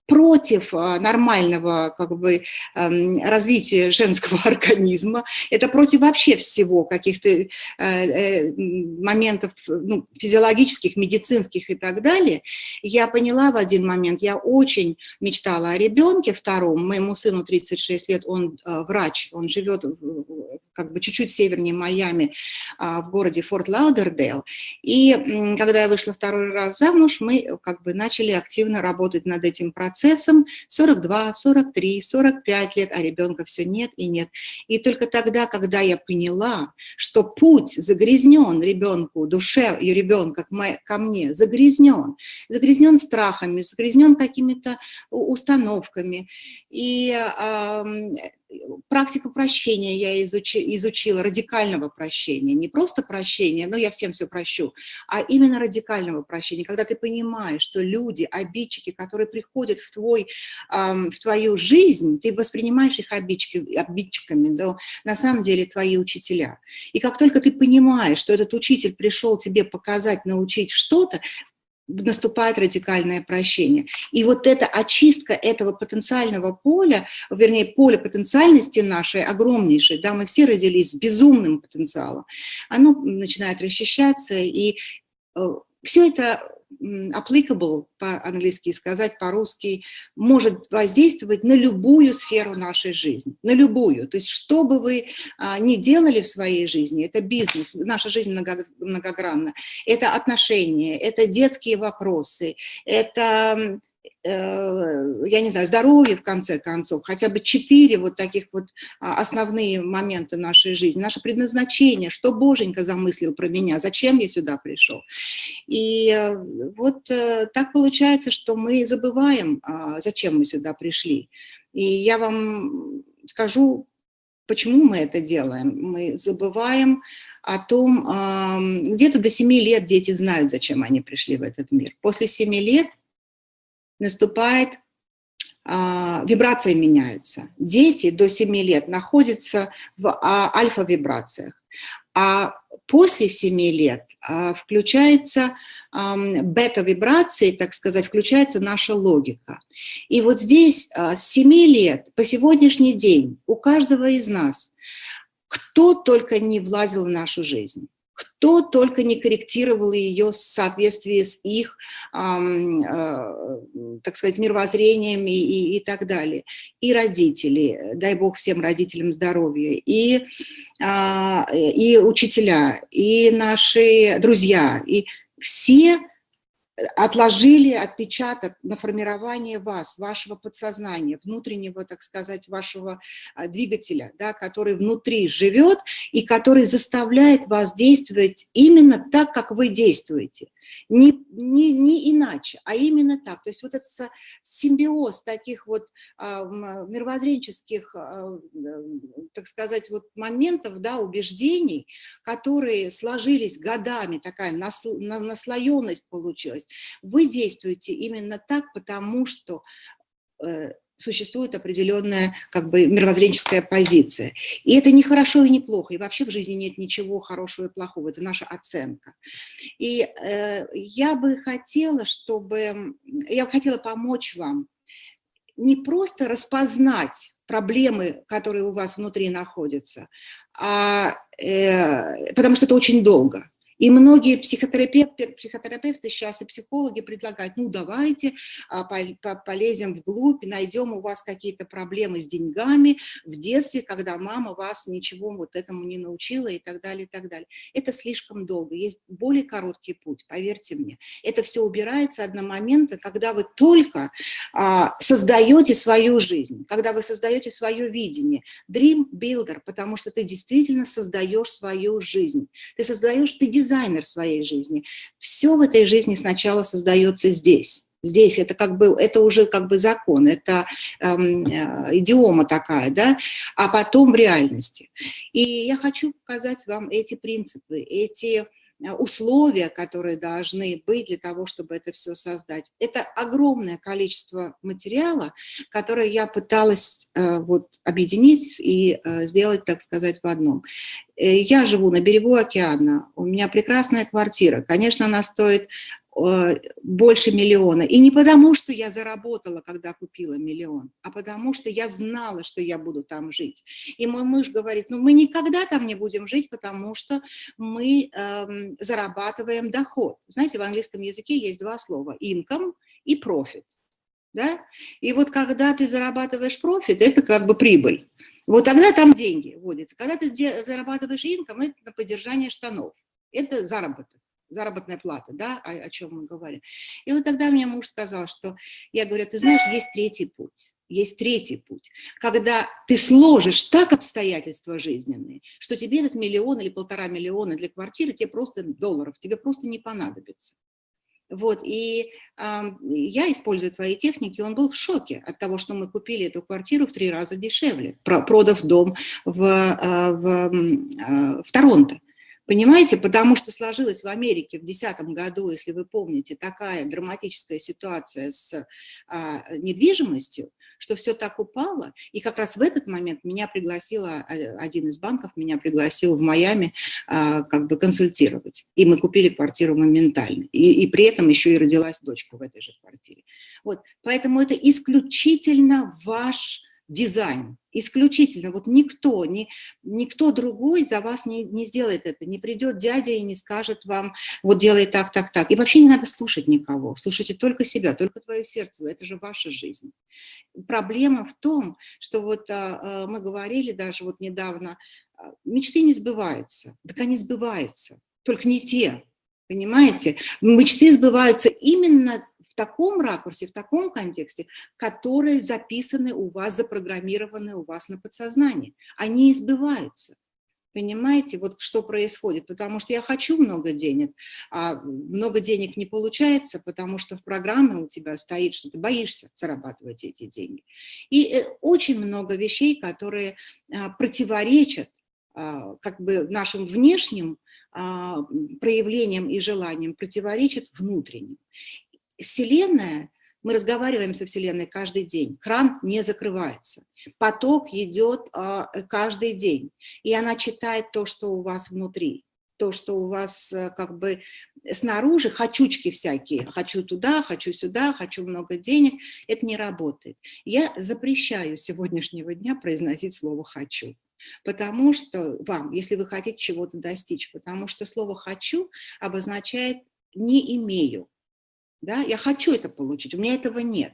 против а, нормального как бы, эм, развития женского организма, это против вообще всего, каких-то э, э, моментов ну, физиологических, медицинских и так далее, я поняла в один момент, я очень мечтала о ребенке втором, моему сыну 36 лет, он э, врач, он живет как бы чуть-чуть севернее Майами, а, в городе Форт Лаудердейл. И когда я вышла второй раз замуж, мы как бы начали активно работать над этим процессом. 42, 43, 45 лет, а ребенка все нет и нет. И только тогда, когда я поняла, что путь загрязнен ребенку, душе и ребенка ко мне, загрязнен, загрязнен страхами, загрязнен какими-то установками. И практику прощения я изучи, изучила, радикального прощения, не просто прощения, но я всем все прощу, а именно радикального прощения, когда ты понимаешь, что люди, обидчики, которые приходят в, твой, эм, в твою жизнь, ты воспринимаешь их обидчики, обидчиками, но на самом деле твои учителя. И как только ты понимаешь, что этот учитель пришел тебе показать, научить что-то, наступает радикальное прощение. И вот эта очистка этого потенциального поля, вернее, поля потенциальности нашей огромнейшей, да, мы все родились с безумным потенциалом, оно начинает расчищаться, и э, все это applicable, по-английски сказать, по-русски, может воздействовать на любую сферу нашей жизни, на любую. То есть что бы вы а, ни делали в своей жизни, это бизнес, наша жизнь многогранна, это отношения, это детские вопросы, это я не знаю, здоровье, в конце концов, хотя бы четыре вот таких вот а, основные момента нашей жизни, наше предназначение, что Боженька замыслил про меня, зачем я сюда пришел. И э, вот э, так получается, что мы забываем, а, зачем мы сюда пришли. И я вам скажу, почему мы это делаем. Мы забываем о том, где-то до 7 лет дети знают, зачем они пришли в этот мир. После 7 лет наступает, а, вибрации меняются. Дети до 7 лет находятся в а, альфа-вибрациях, а после 7 лет а, включается бета-вибрации, так сказать, включается наша логика. И вот здесь с 7 лет по сегодняшний день у каждого из нас, кто только не влазил в нашу жизнь, кто только не корректировал ее в соответствии с их, э, так сказать, мировоззрением и, и, так далее. И родители, дай бог всем родителям здоровья, и, э, и учителя, и наши друзья, и все отложили отпечаток на формирование вас, вашего подсознания, внутреннего, так сказать, вашего а, двигателя, да, который внутри живет и который заставляет вас действовать именно так, как вы действуете не, не, не иначе, а именно так. То есть вот этот симбиоз таких вот а, мировоззренческих, а, так сказать, вот моментов, да, убеждений, которые сложились годами, такая насло, наслоенность получилась, вы действуете именно так, потому что э, существует определенная как бы мировоззренческая позиция. И это не хорошо и не плохо, и вообще в жизни нет ничего хорошего и плохого, это наша оценка. И э, я бы хотела, чтобы, я бы хотела помочь вам не просто распознать проблемы, которые у вас внутри находятся, а, э, потому что это очень долго. И многие психотерапевты, психотерапевты сейчас и психологи предлагают, ну давайте а, полезем вглубь, найдем у вас какие-то проблемы с деньгами в детстве, когда мама вас ничего вот этому не научила и так далее, и так далее. Это слишком долго, есть более короткий путь, поверьте мне. Это все убирается одномоментно, когда вы только а, создаете свою жизнь, когда вы создаете свое видение. Dream Builder, потому что ты действительно создаешь свою жизнь. Ты создаешь, ты дизайнер своей жизни. Все в этой жизни сначала создается здесь. Здесь это как бы, это уже как бы закон, это эм, э, идиома такая, да, а потом в реальности. И я хочу показать вам эти принципы, эти условия, которые должны быть для того, чтобы это все создать. Это огромное количество материала, которое я пыталась э, вот, объединить и э, сделать, так сказать, в одном. Я живу на берегу океана, у меня прекрасная квартира. Конечно, она стоит Э, больше миллиона. И не потому, что я заработала, когда купила миллион, а потому, что я знала, что я буду там жить. И мой муж говорит, ну мы никогда там не будем жить, потому что мы эм, зарабатываем доход. Знаете, в английском языке есть два слова – income и profit. Да? И вот когда ты зарабатываешь профит, это как бы прибыль. Вот тогда там деньги вводятся. Когда ты зарабатываешь инком, это на поддержание штанов. Это заработок заработная плата, да, о, о чем мы говорим. И вот тогда мне муж сказал, что, я говорю, ты знаешь, есть третий путь. Есть третий путь, когда ты сложишь так обстоятельства жизненные, что тебе этот миллион или полтора миллиона для квартиры, тебе просто долларов, тебе просто не понадобится. Вот, и э, я использую твои техники, он был в шоке от того, что мы купили эту квартиру в три раза дешевле, продав дом в, э, в, э, в Торонто. Понимаете, потому что сложилась в Америке в 2010 году, если вы помните, такая драматическая ситуация с а, недвижимостью, что все так упало, и как раз в этот момент меня пригласила, а, один из банков меня пригласил в Майами а, как бы консультировать, и мы купили квартиру моментально, и, и при этом еще и родилась дочка в этой же квартире. Вот, поэтому это исключительно ваш дизайн. Исключительно. Вот никто, ни, никто другой за вас не, не сделает это. Не придет дядя и не скажет вам, вот делай так, так, так. И вообще не надо слушать никого. Слушайте только себя, только твое сердце. Это же ваша жизнь. Проблема в том, что вот а, а, мы говорили даже вот недавно, а, мечты не сбываются. Так они сбываются, только не те. Понимаете? Мечты сбываются именно в таком ракурсе, в таком контексте, которые записаны у вас, запрограммированы у вас на подсознании. Они избываются. Понимаете, вот что происходит? Потому что я хочу много денег, а много денег не получается, потому что в программе у тебя стоит, что ты боишься зарабатывать эти деньги. И э, очень много вещей, которые а, противоречат а, как бы нашим внешним а, проявлениям и желаниям, противоречат внутренним. Вселенная, мы разговариваем со Вселенной каждый день, кран не закрывается, поток идет а, каждый день, и она читает то, что у вас внутри, то, что у вас э, как бы снаружи, хочучки всякие, хочу туда, хочу сюда, хочу много денег, это не работает. Я запрещаю сегодняшнего дня произносить слово «хочу». Потому что вам, если вы хотите чего-то достичь, потому что слово «хочу» обозначает «не имею». Да? Я хочу это получить, у меня этого нет.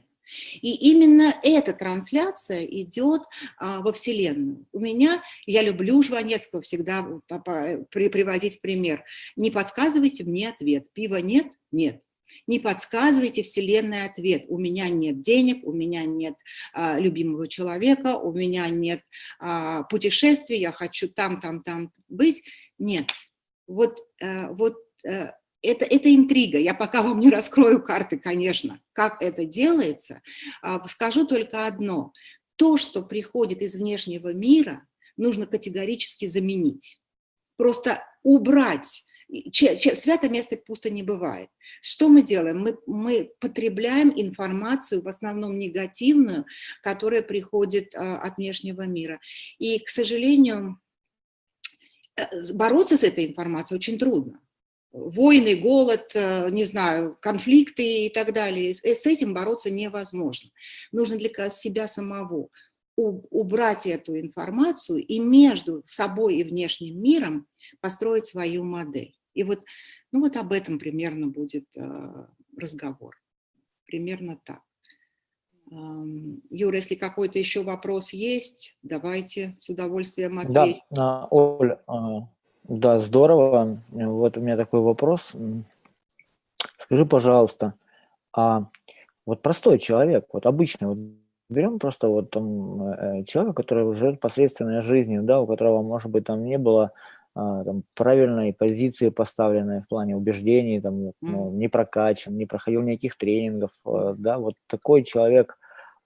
И именно эта трансляция идет а, во Вселенную. У меня, я люблю Жванецкого всегда при, приводить пример. Не подсказывайте мне ответ. Пива нет? Нет. Не подсказывайте Вселенной ответ. У меня нет денег, у меня нет а, любимого человека, у меня нет а, путешествий, я хочу там, там, там быть. Нет. Вот, а, вот а, это, это интрига. Я пока вам не раскрою карты, конечно, как это делается. А, скажу только одно. То, что приходит из внешнего мира, нужно категорически заменить. Просто убрать свято место пусто не бывает. Что мы делаем? Мы, мы потребляем информацию, в основном негативную, которая приходит а, от внешнего мира. И, к сожалению, э, бороться с этой информацией очень трудно. Войны, голод, э, не знаю, конфликты и так далее. С этим бороться невозможно. Нужно для себя самого убрать эту информацию и между собой и внешним миром построить свою модель. И вот, ну вот об этом примерно будет э, разговор. Примерно так. Эм, Юра, если какой-то еще вопрос есть, давайте с удовольствием ответим.
Да, Оль, а, да, здорово. Вот у меня такой вопрос. Скажи, пожалуйста, а вот простой человек, вот обычный, вот берем просто вот там э, человека, который живет посредственной жизнью, да, у которого, может быть, там не было а, там, правильной позиции поставленной в плане убеждений, там, ну, не прокачан, не проходил никаких тренингов, а, да, вот такой человек,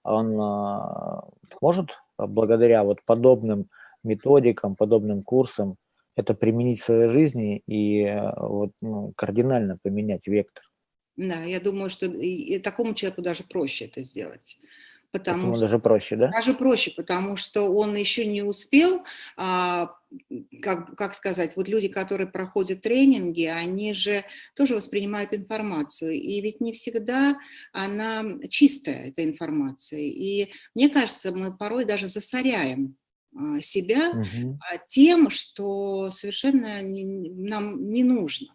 он а, может благодаря вот подобным методикам, подобным курсам это применить в своей жизни и вот, ну, кардинально поменять вектор.
Да, я думаю, что и такому человеку даже проще это сделать.
Потому что, даже проще, да?
Даже проще, потому что он еще не успел, а, как, как сказать, вот люди, которые проходят тренинги, они же тоже воспринимают информацию, и ведь не всегда она чистая, эта информация. И мне кажется, мы порой даже засоряем себя угу. тем, что совершенно не, нам не нужно.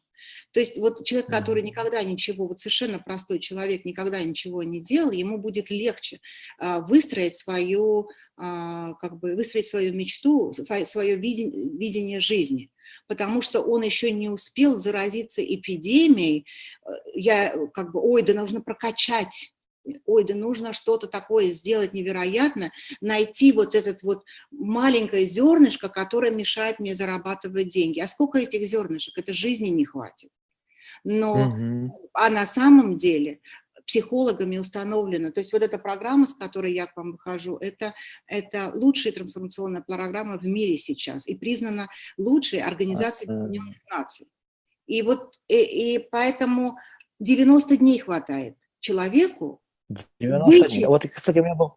То есть вот человек, который никогда ничего, вот совершенно простой человек, никогда ничего не делал, ему будет легче а, выстроить свою, а, как бы выстроить свою мечту, свое видение, видение жизни потому что он еще не успел заразиться эпидемией, э, я как бы, ой, да нужно прокачать, ой, да нужно что-то такое сделать невероятно, найти вот этот вот маленькое зернышко, которое мешает мне зарабатывать деньги. А сколько этих зернышек? Это жизни не хватит но, угу. а на самом деле психологами установлено. То есть вот эта программа, с которой я к вам выхожу, это, это лучшая трансформационная программа в мире сейчас и признана лучшей организацией Объединенных Наций. И вот и, и поэтому 90 дней хватает человеку
90 дней. Вот, кстати, у меня был,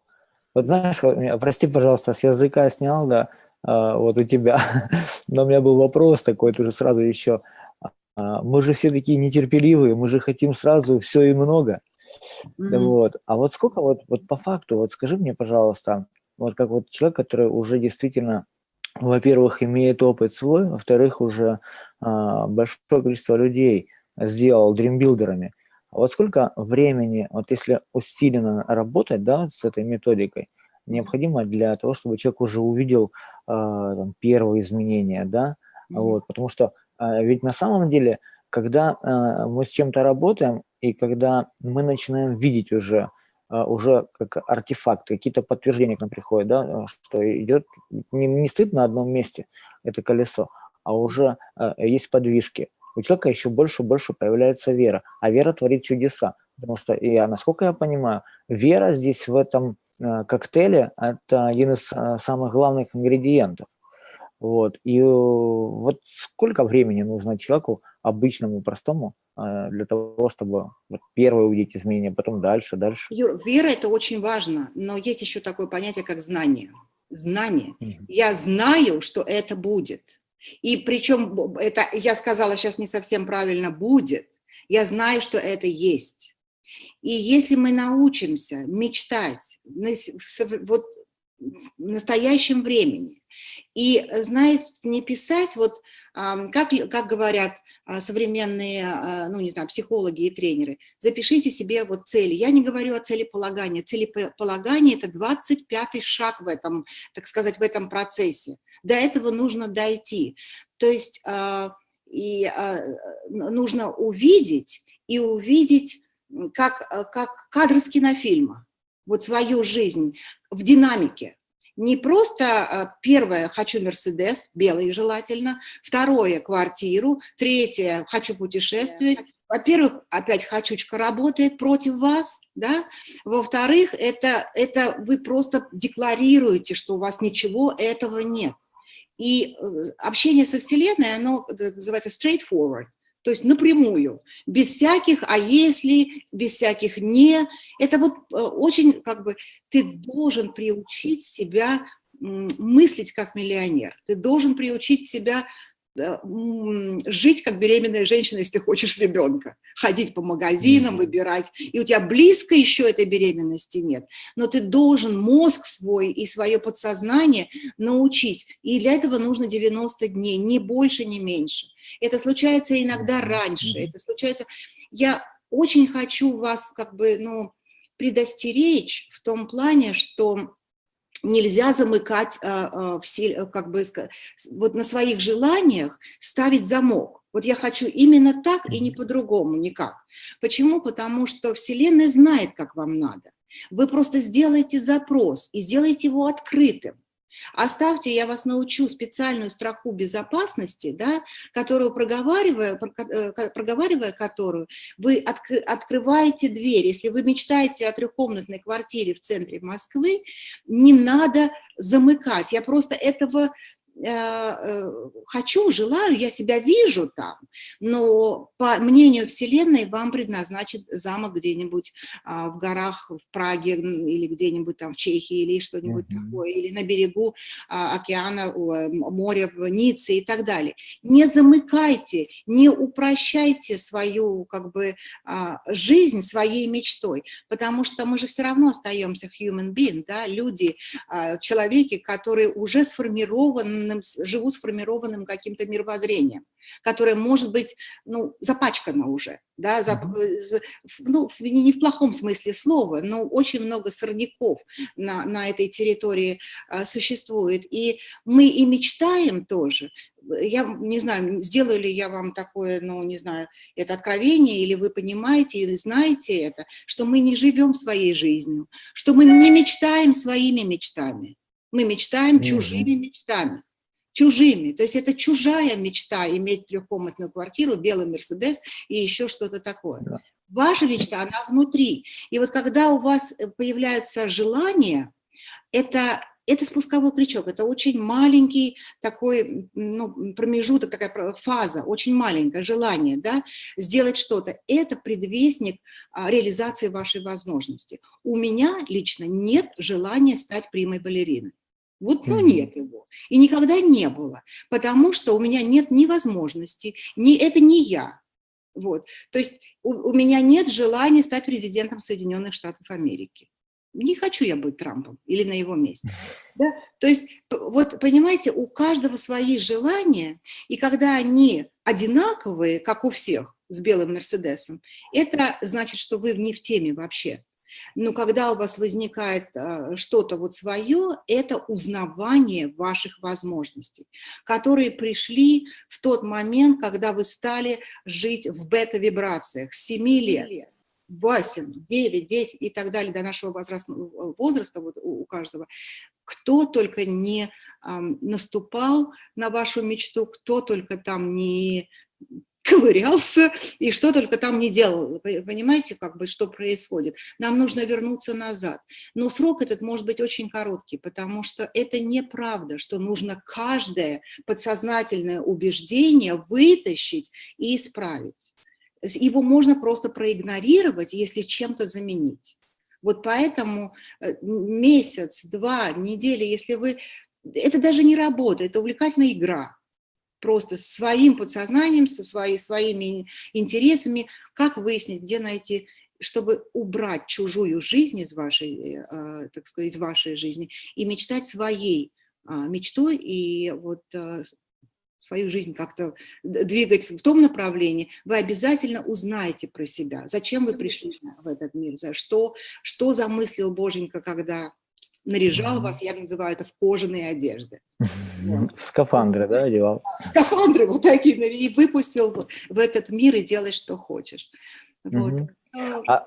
вот знаешь, прости, пожалуйста, с языка снял, да, а, вот у тебя, но у меня был вопрос такой, тоже сразу еще, а, мы же все такие нетерпеливые, мы же хотим сразу все и много. Mm -hmm. вот. А вот сколько вот, вот по факту, вот скажи мне, пожалуйста, вот как вот человек, который уже действительно, во-первых, имеет опыт свой, во-вторых, уже а, большое количество людей сделал дримбилдерами, вот сколько времени, вот если усиленно работать да, с этой методикой, необходимо для того, чтобы человек уже увидел а, там, первые изменения, да, mm -hmm. вот, потому что а, ведь на самом деле, когда а, мы с чем-то работаем, и когда мы начинаем видеть уже, а, уже как артефакт, какие-то подтверждения к нам приходят, да, что идет, не, не стоит на одном месте это колесо, а уже есть подвижки. У человека еще больше и больше появляется вера, а вера творит чудеса. Потому что, я, насколько я понимаю, вера здесь в этом коктейле – это один из самых главных ингредиентов. Вот. И э, вот сколько времени нужно человеку, обычному, простому, э, для того, чтобы вот первое увидеть изменения, потом дальше, дальше?
Юр, вера – это очень важно, но есть еще такое понятие, как знание. Знание. Mm -hmm. Я знаю, что это будет. И причем, это, я сказала сейчас не совсем правильно, будет. Я знаю, что это есть. И если мы научимся мечтать вот в настоящем времени, И, знаете, не писать, вот как, как говорят а, современные, а, ну, не знаю, психологи и тренеры, запишите себе вот цели. Я не говорю о целеполагании. Целеполагание – это 25-й шаг в этом, так сказать, в этом процессе. До этого нужно дойти. То есть а, и нужно увидеть, и увидеть, как, как кадр с кинофильма, вот свою жизнь в динамике, не просто а, первое «хочу Мерседес», белый желательно, второе – квартиру, третье – «хочу путешествовать», во-первых, опять «хочучка» работает против вас, да, во-вторых, это, это вы просто декларируете, что у вас ничего этого нет. И э, общение со Вселенной, оно э, называется straightforward, то есть напрямую, без всяких «а если», без всяких «не». Это вот э, очень, как бы, ты должен приучить себя мыслить как миллионер, ты должен приучить себя жить как беременная женщина, если ты хочешь ребенка, ходить по магазинам, выбирать, и у тебя близко еще этой беременности нет, но ты должен мозг свой и свое подсознание научить, и для этого нужно 90 дней, ни больше, ни меньше. Это случается иногда раньше, это случается... Я очень хочу вас как бы, ну, предостеречь в том плане, что нельзя замыкать а, а, все, как бы, вот на своих желаниях ставить замок. Вот я хочу именно так и не по-другому, никак. Почему? Потому что Вселенная знает, как вам надо. Вы просто сделаете запрос и сделаете его открытым. Оставьте, я вас научу специальную страху безопасности, да, которую, проговаривая, э, проговаривая которую, вы откры, открываете дверь. Если вы мечтаете о трехкомнатной квартире в центре Москвы, не надо замыкать. Я просто этого хочу, желаю, я себя вижу там, но по мнению Вселенной вам предназначит замок где-нибудь а, в горах в Праге или где-нибудь там в Чехии или что-нибудь mm -hmm. такое, или на берегу а, океана, моря в Ницце и так далее. Не замыкайте, не упрощайте свою как бы а, жизнь своей мечтой, потому что мы же все равно остаемся human being, да, люди, человеки, которые уже сформированы сформированным, живут сформированным каким-то мировоззрением, которое может быть ну, запачкано уже, да, зап, ну, не в плохом смысле слова, но очень много сорняков на, на этой территории а, существует. И мы и мечтаем тоже, я не знаю, сделаю ли я вам такое, ну, не знаю, это откровение, или вы понимаете, или знаете это, что мы не живем своей жизнью, что мы не мечтаем своими мечтами, мы мечтаем чужими мечтами чужими. То есть это чужая мечта иметь трехкомнатную квартиру, белый Мерседес и еще что-то такое. Да. Ваша мечта, она внутри. И вот когда у вас э, появляются желания, это, это спусковой крючок, это очень маленький такой ну, промежуток, такая фаза, очень маленькое желание да, сделать что-то. Это предвестник а, реализации вашей возможности. У меня лично нет желания стать примой балериной. Вот, ну, нет его. И никогда не было, потому что у меня нет ни возможности, ни, это не я. Вот. То есть у, у меня нет желания стать президентом Соединенных Штатов Америки. Не хочу я быть Трампом или на его месте. Да? То есть, вот понимаете, у каждого свои желания, и когда они одинаковые, как у всех, с белым Мерседесом, это значит, что вы не в теме вообще. Но когда у вас возникает а, что-то вот свое, это узнавание ваших возможностей, которые пришли в тот момент, когда вы стали жить в бета-вибрациях. С 7 лет. 8, 9, 10 и так далее до нашего возраста, возраста вот у каждого, кто только не э, наступал на вашу мечту, кто только там не ковырялся и что только там не делал. Понимаете, как бы, что происходит? Нам нужно вернуться назад. Но срок этот может быть очень короткий, потому что это неправда, что нужно каждое подсознательное убеждение вытащить и исправить. Его можно просто проигнорировать, если чем-то заменить. Вот поэтому э, месяц, два, недели, если вы... Это даже не работа, это увлекательная игра просто своим подсознанием, со своей, своими интересами, как выяснить, где найти, чтобы убрать чужую жизнь из вашей, э, так сказать, из вашей жизни и мечтать своей а, мечтой и вот а, свою жизнь как-то двигать в том направлении, вы обязательно узнаете про себя, зачем вы пришли в этот мир, за что, что замыслил Боженька, когда наряжал вас, я называю это в кожаные одежды.
Вот. Скафандры, да, одевал?
Скафандры вот такие, и выпустил в этот мир и делай, что хочешь. Вот.
Угу. А,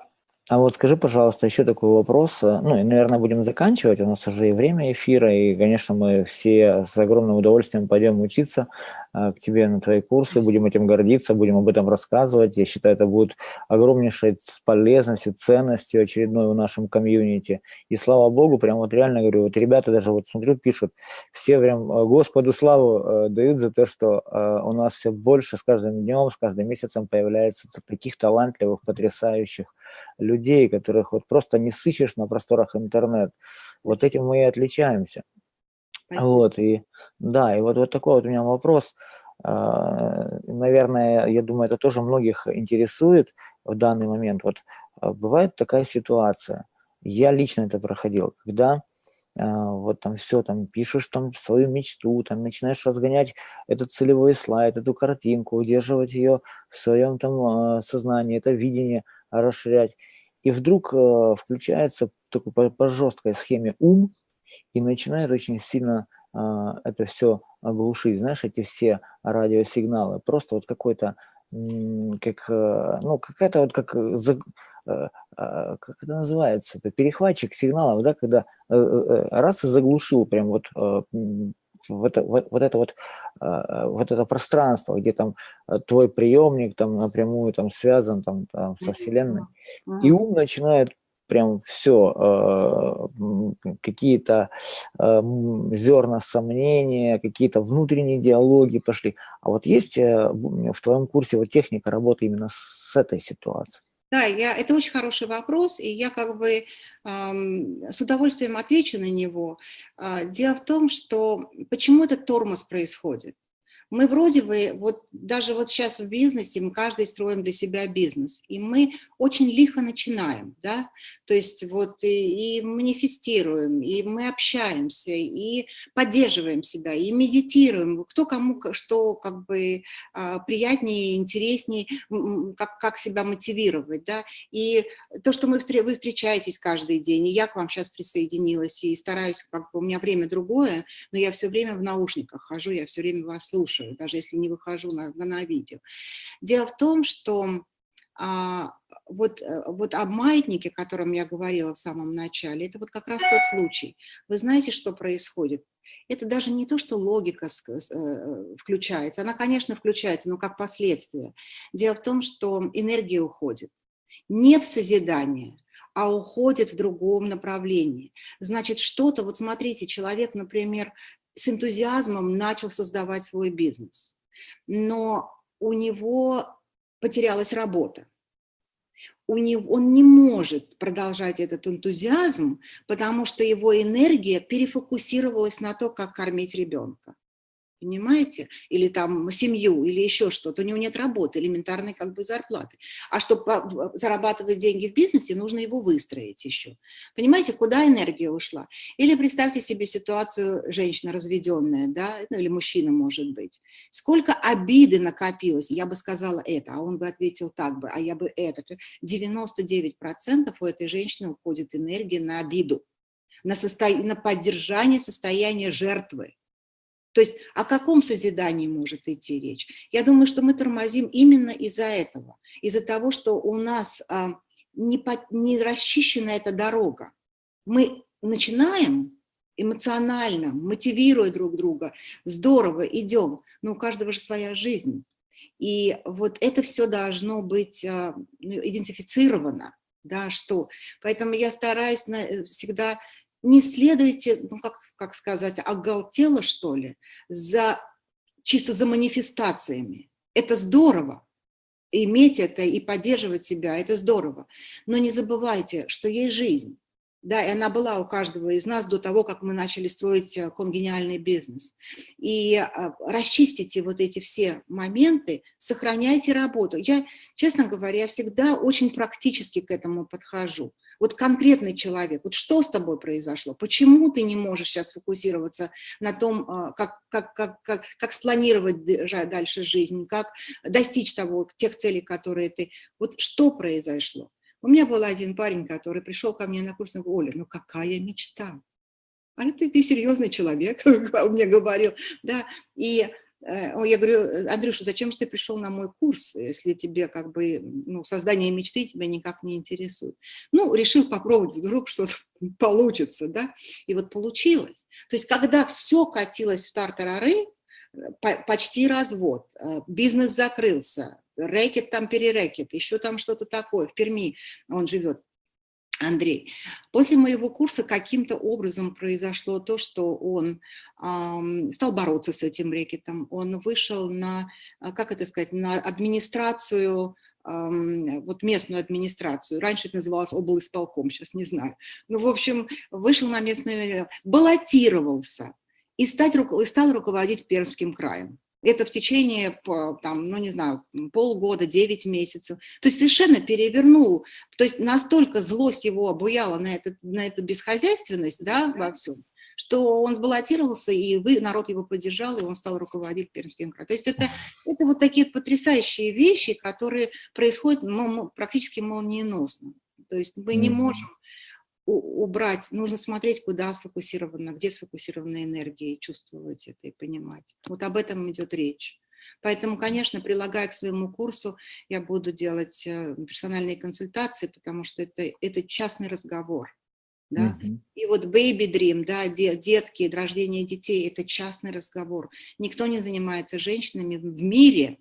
а вот скажи, пожалуйста, еще такой вопрос. Ну, и, наверное, будем заканчивать. У нас уже и время эфира, и, конечно, мы все с огромным удовольствием пойдем учиться к тебе на твои курсы, будем этим гордиться, будем об этом рассказывать. Я считаю, это будет огромнейшей полезностью, ценностью очередной в нашем комьюнити. И слава богу, прям вот реально говорю, вот ребята даже вот смотрю, пишут, все прям э, Господу славу э, дают за то, что у нас все больше с каждым днем, с каждым месяцем появляется таких талантливых, потрясающих людей, которых вот просто не сыщешь на просторах интернет. Вот этим мы и отличаемся. Спасибо. Вот, и да, и вот, вот такой вот у меня вопрос. А, наверное, я думаю, это тоже многих интересует в данный момент. Вот а, бывает такая ситуация, я лично это проходил, когда а, вот там все, там пишешь там свою мечту, там начинаешь разгонять этот целевой слайд, эту картинку, удерживать ее в своем там сознании, это видение – расширять. И вдруг включается такой по, по жесткой схеме ум и начинает очень сильно э, это все оглушить. Знаешь, эти все радиосигналы. Просто вот какой-то, как, э, ну, какая-то вот как, э, э, как это называется, это перехватчик сигналов, да, когда раз и заглушил прям вот э, в это, в, вот это вот, а, вот это пространство, где там а, твой приемник там напрямую там связан там, там со Вселенной, и ум начинает прям все, а, какие-то зерна сомнения, какие-то внутренние диалоги пошли. А вот есть э, в твоем курсе вот техника работы именно с этой ситуацией?
Да, я, это очень хороший вопрос, и я как бы эм, с удовольствием отвечу на него. Э, дело в том, что почему этот тормоз происходит. Мы вроде бы, вот даже вот сейчас в бизнесе, мы каждый строим для себя бизнес, и мы очень лихо начинаем, да, то есть вот и, и манифестируем, и мы общаемся, и поддерживаем себя, и медитируем, кто кому что как бы а, приятнее, интереснее, как, как себя мотивировать, да, и то, что мы, вы встречаетесь каждый день, и я к вам сейчас присоединилась, и стараюсь, как бы у меня время другое, но я все время в наушниках хожу, я все время вас слушаю, даже если не выхожу на, на видео. Дело в том, что а, вот, э, вот об маятнике, о котором я говорила в самом начале, это вот как раз тот случай. Вы знаете, что происходит? Это даже не то, что логика э, включается. Она, конечно, включается, но как последствие. Дело в том, что энергия уходит не в созидание, а уходит в другом направлении. Значит, что-то, вот смотрите, человек, например, с энтузиазмом начал создавать свой бизнес, но у него потерялась работа. У него, он не может продолжать этот энтузиазм, потому что его энергия перефокусировалась на то, как кормить ребенка понимаете, или там семью, или еще что-то, у него нет работы, элементарной как бы зарплаты. А чтобы зарабатывать деньги в бизнесе, нужно его выстроить еще. Понимаете, куда энергия ушла? Или представьте себе ситуацию женщина разведенная, да, ну или мужчина может быть. Сколько обиды накопилось, я бы сказала это, а он бы ответил так бы, а я бы это. 99% у этой женщины уходит энергия на обиду, на, состо... на поддержание состояния жертвы. То есть о каком созидании может идти речь? Я думаю, что мы тормозим именно из-за этого, из-за того, что у нас а, не, по, не расчищена эта дорога. Мы начинаем эмоционально, мотивируя друг друга, здорово, идем, но у каждого же своя жизнь. И вот это все должно быть а, ну, идентифицировано, да, что. Поэтому я стараюсь на, всегда не следуйте, ну как, как сказать, оголтело что ли, за, чисто за манифестациями. Это здорово, иметь это и поддерживать себя, это здорово. Но не забывайте, что есть жизнь. Да, и она была у каждого из нас до того, как мы начали строить э, конгениальный бизнес. И а, расчистите вот эти все моменты, сохраняйте работу. Я, честно говоря, всегда очень практически к этому подхожу. Вот конкретный человек, вот что с тобой произошло, почему ты не можешь сейчас фокусироваться на том, а, как, как, как, как, как спланировать дальше жизнь, как достичь того, тех целей, которые ты... Вот что произошло? У меня был один парень, который пришел ко мне на курс, и говорит, Оля, ну какая мечта? А ну ты, ты серьезный человек, он мне говорил, да, и э, я говорю, Андрюша, зачем же ты пришел на мой курс, если тебе как бы, ну, создание мечты тебя никак не интересует? Ну, решил попробовать, вдруг что-то получится, да, и вот получилось. То есть, когда все катилось в тартарары, почти развод, э, бизнес закрылся, рэкет там перерэкет, еще там что-то такое, в Перми он живет, Андрей. После моего курса каким-то образом произошло то, что он э, стал бороться с этим рэкетом, он вышел на, э, как это сказать, на администрацию, вот местную администрацию. Раньше это называлось облсполком, сейчас не знаю. Ну, в общем, вышел на местную, баллотировался и, стать, и стал руководить Пермским краем. Это в течение, там, ну не знаю, полгода, 9 месяцев. То есть совершенно перевернул. То есть настолько злость его обуяла на, это, на эту бесхозяйственность да, во всем, что он сбаллотировался, и вы, народ его поддержал, и он стал руководить Пермским краем. То есть это, это вот такие потрясающие вещи, которые происходят ну, практически молниеносно. То есть мы не можем убрать, нужно смотреть, куда сфокусирована, где сфокусирована энергия, и чувствовать это и понимать. Вот об этом идет речь. Поэтому, конечно, прилагая к своему курсу, я буду делать э, персональные консультации, потому что это, это частный разговор. Да? Mm -hmm. И вот baby dream, да, детки, рождение детей – это частный разговор. Никто не занимается женщинами в мире,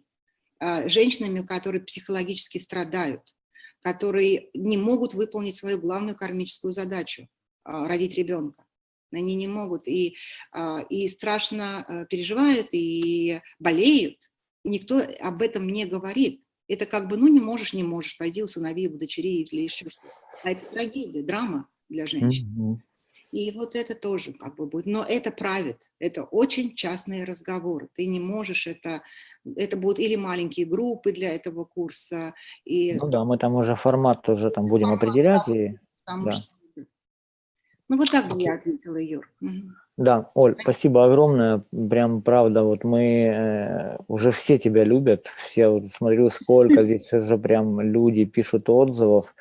а, женщинами, которые психологически страдают которые не могут выполнить свою главную кармическую задачу а, – родить ребенка. Они не могут и, а, и страшно а, переживают, и болеют. Никто об этом не говорит. Это как бы, ну не можешь, не можешь, пойди усынови, удочери или еще что-то. А это трагедия, драма для женщин. Mm -hmm. И вот это тоже как бы будет. Но это правит. Это очень частные разговоры. Ты не можешь это... Это будут или маленькие группы для этого курса. И...
Ну да, мы там уже формат тоже там будем формат, определять. Да, и...
да. Что... Ну вот так бы я ответила, Юр.
Да, Оль, спасибо огромное. Прям правда, вот мы э, уже все тебя любят. Все, вот смотрю, сколько здесь уже прям люди пишут отзывов.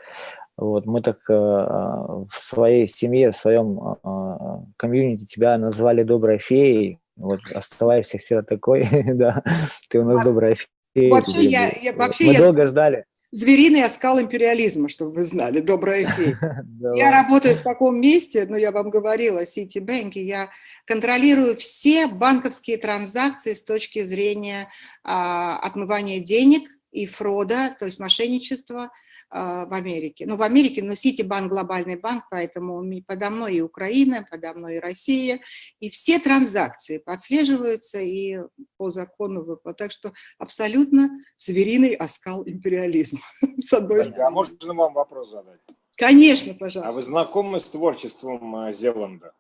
Вот, мы так э, в своей семье, в своем э, комьюнити тебя назвали доброй феей. Вот, оставайся всегда такой, да, ты у нас добрая фея.
Вообще, я, я, вообще
мы долго ждали.
Звериный оскал империализма, чтобы вы знали, добрая фея. Я работаю в таком месте, ну, я вам говорила, Ситибанке, я контролирую все банковские транзакции с точки зрения а, отмывания денег и фрода, то есть мошенничества, в Америке. Ну, в Америке, но Ситибанк глобальный банк, поэтому подо мной и Украина, подо мной и Россия, и все транзакции подслеживаются и по закону выплат. Так что абсолютно звериный оскал империализма, с одной
стороны. А можно вам вопрос задать?
Конечно, пожалуйста.
А вы знакомы с творчеством а, Зеланда?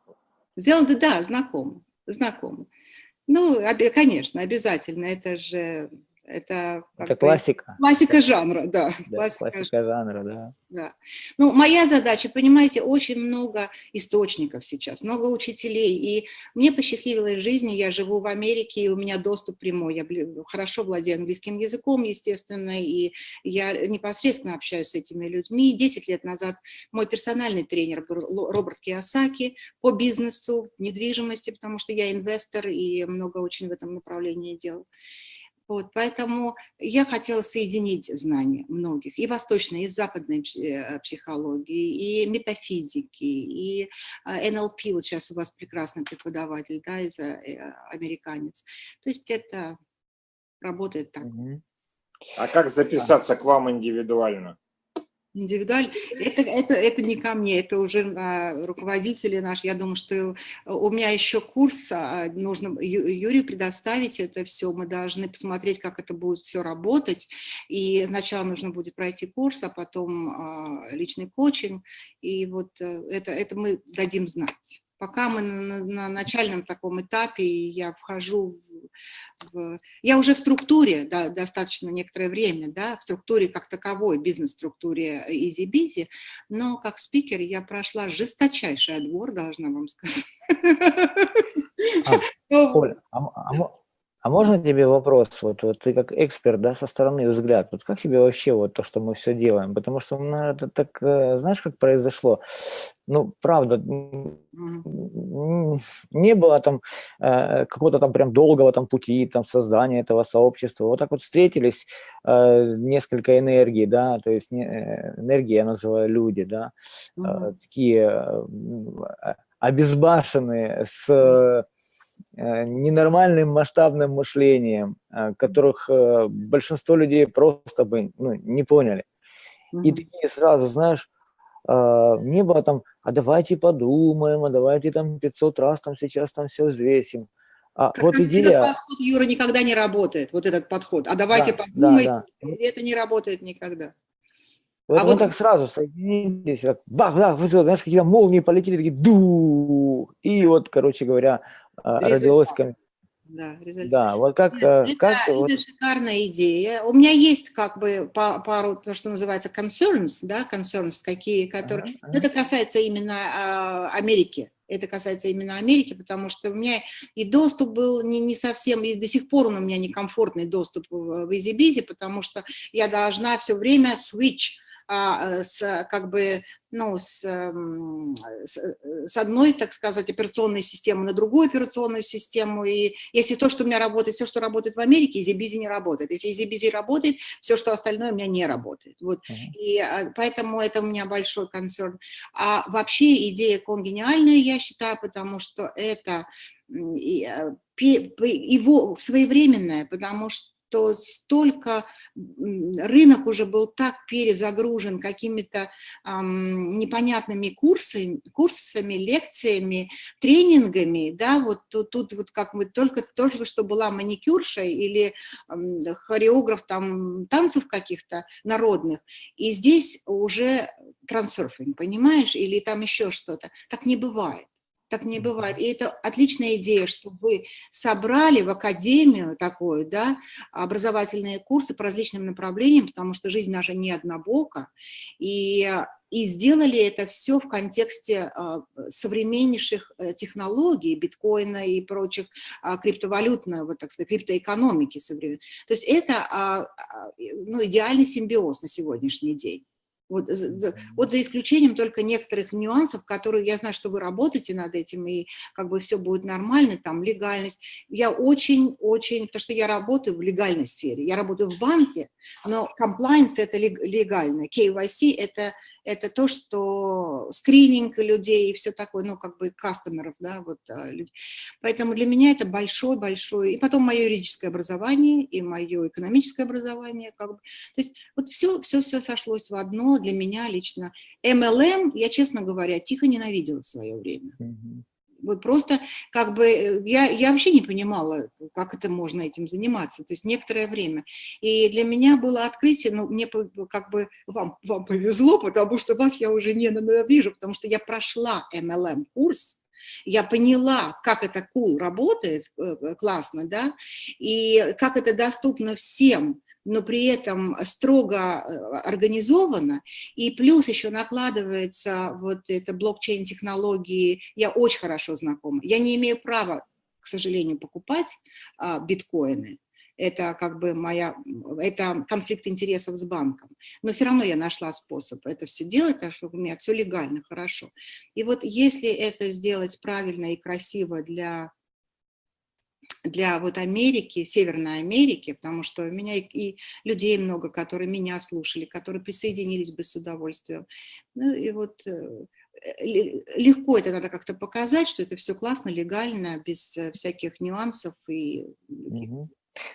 Зеланда, да, знакомы, знакомы. Ну, конечно, обязательно, это же это,
это классика.
Классика жанра, да.
да классика, классика жанра, да.
да. Ну, моя задача, понимаете, очень много источников сейчас, много учителей. И мне посчастливилось в жизни, я живу в Америке, и у меня доступ прямой. Я хорошо владею английским языком, естественно, и я непосредственно общаюсь с этими людьми. Десять лет назад мой персональный тренер был Роберт Киосаки по бизнесу, недвижимости, потому что я инвестор и много очень в этом направлении делал. Вот, поэтому я хотела соединить знания многих, и восточной, и западной э, психологии, и метафизики, и НЛП, вот сейчас у вас прекрасный преподаватель, да, из э, американец. То есть это работает так.
А как записаться к вам индивидуально?
Индивидуально. Это, это, это не ко мне, это уже руководители наши. Я думаю, что у меня еще курс, а, нужно Юрию предоставить это все. Мы должны посмотреть, как это будет все работать. И сначала нужно будет пройти курс, а потом а, личный коучинг. И вот э, это, это мы дадим знать. Пока мы на, на начальном таком этапе, я вхожу в, я уже в структуре да, достаточно некоторое время, да, в структуре как таковой, бизнес-структуре EasyBizy, но как спикер я прошла жесточайший отбор, должна вам сказать.
А, Оля, а, а, а можно тебе вопрос, вот, вот ты как эксперт, да, со стороны взгляд, вот как тебе вообще вот то, что мы все делаем? Потому что ну, это так, э, знаешь, как произошло? Ну, правда, не было там э, какого-то там прям долгого там пути, там создания этого сообщества. Вот так вот встретились э, несколько энергий, да, то есть не, энергии я называю люди, да, э, такие э, обезбашенные с Э, ненормальным масштабным мышлением, э, которых э, большинство людей просто бы ну, не поняли. Mm -hmm. И такие сразу, знаешь, не было там, а давайте подумаем, а давайте там 500 раз там сейчас там все взвесим. А
как вот идея... Этот подход, Юра, никогда не работает, вот этот подход. А давайте да, подумаем, да, да. это не работает никогда.
Вот а вот... так сразу соединились, как бах, бах, знаешь, какие-то молнии полетели, такие ду, и вот, короче говоря. Родилось...
Да, результат.
да, вот как...
Это,
э, как
это
вот...
шикарная идея. У меня есть как бы пару, то, что называется concerns, да, concerns, какие, которые... -huh. Это касается именно а, Америки. Это касается именно Америки, потому что у меня и доступ был не, не совсем, и до сих пор он у меня некомфортный доступ в, EasyBizy, потому что я должна все время switch а, э, с, как бы, ну, с, эм, с, э, с одной, так сказать, операционной системы на другую операционную систему. И если то, что у меня работает, все, что работает в Америке, EasyBizy не работает. Если EasyBizy работает, все, что остальное у меня не работает. Вот. Uh -huh. И а, поэтому это у меня большой концерн. А вообще идея конгениальная, я считаю, потому что это э, его своевременная, потому что что столько, рынок уже был так перезагружен какими-то эм, непонятными курсами, курсами, лекциями, тренингами, да, вот тут, тут вот как мы только, только что была маникюрша или э, хореограф там танцев каких-то народных, и здесь уже трансерфинг, понимаешь, или там еще что-то, так не бывает. Так не бывает. И это отличная идея, что вы собрали в академию такую, да, образовательные курсы по различным направлениям, потому что жизнь наша не однобока, и, и сделали это все в контексте а, современнейших э, технологий, биткоина и прочих а, криптовалютной, вот так сказать, криптоэкономики современной. То есть это а, а, ну, идеальный симбиоз на сегодняшний день. Вот за, вот за исключением только некоторых нюансов, которые я знаю, что вы работаете над этим, и как бы все будет нормально, там легальность. Я очень-очень, потому что я работаю в легальной сфере, я работаю в банке, но compliance это легально, KYC это это то, что скрининг людей и все такое, ну, как бы кастомеров, да, вот. А, Поэтому для меня это большой-большой, и потом мое юридическое образование, и мое экономическое образование, как бы, то есть вот все, все, все сошлось в одно для меня лично. MLM, я, честно говоря, тихо ненавидела в свое время. Mm -hmm. Просто как бы э, я, я вообще не понимала, как это можно этим заниматься, то есть некоторое время. И для меня было открытие, ну, мне как бы, вам, вам повезло, потому что вас я уже не ненавижу, потому что я прошла MLM-курс, я поняла, как это cool работает, э, э, классно, да, и как это доступно всем, но при этом строго э, организовано, и плюс еще накладывается вот это блокчейн-технологии, я очень хорошо знакома. Я не имею права, к сожалению, покупать а, биткоины, это как бы моя, это конфликт интересов с банком. Но все равно я нашла способ это все делать, так что у меня все легально, хорошо. И вот если это сделать правильно и красиво для для вот Америки, Северной Америки, потому что у меня и людей много, которые меня слушали, которые присоединились бы с удовольствием. Ну и вот э, легко это надо как-то показать, что это все классно, легально, без э, всяких нюансов и угу.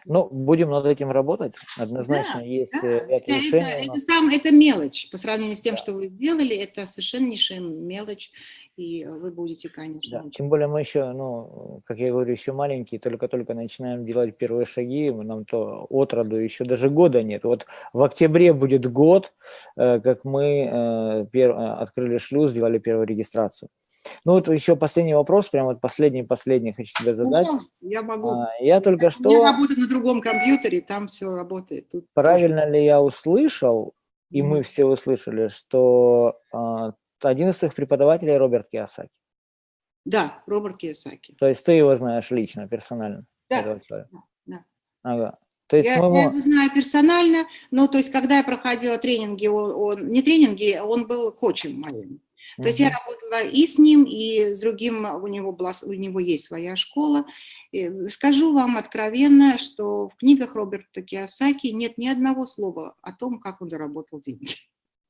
Ну, будем над этим работать. Однозначно
Да,
есть
да,
э, ряд
это,
решений.
это, это сам, это мелочь по сравнению с тем, что вы сделали, это совершеннейшая мелочь, и вы будете, конечно,
Да, Тем более мы еще, ну, как я говорю, еще маленькие, только-только начинаем делать первые шаги, нам то от роду еще даже года нет. Вот в октябре будет год, э, как мы э, открыли шлюз, сделали первую регистрацию. Ну вот еще последний вопрос, прям вот последний-последний хочу тебе задать.
Ну, я могу.
А, Я только
меня
что,
работа на другом компьютере, там все работает. Тут тоже.
правильно ли я услышал, и
Мгм.
мы все услышали, что а, один из твоих преподавателей Роберт Киосаки.
Да, Роберт Кiyosaki.
То есть ты его знаешь лично, персонально?
Да, да, да.
Ага. То есть
Я,
мы
я его знаю персонально, но то есть когда я проходила тренинги, он, он- не тренинги, он был коучем моим. То есть я работала и с ним, и с другим, у него, была, у него есть своя школа. И скажу вам откровенно, что в книгах Роберта Киосаки нет ни одного слова о том, как он заработал деньги.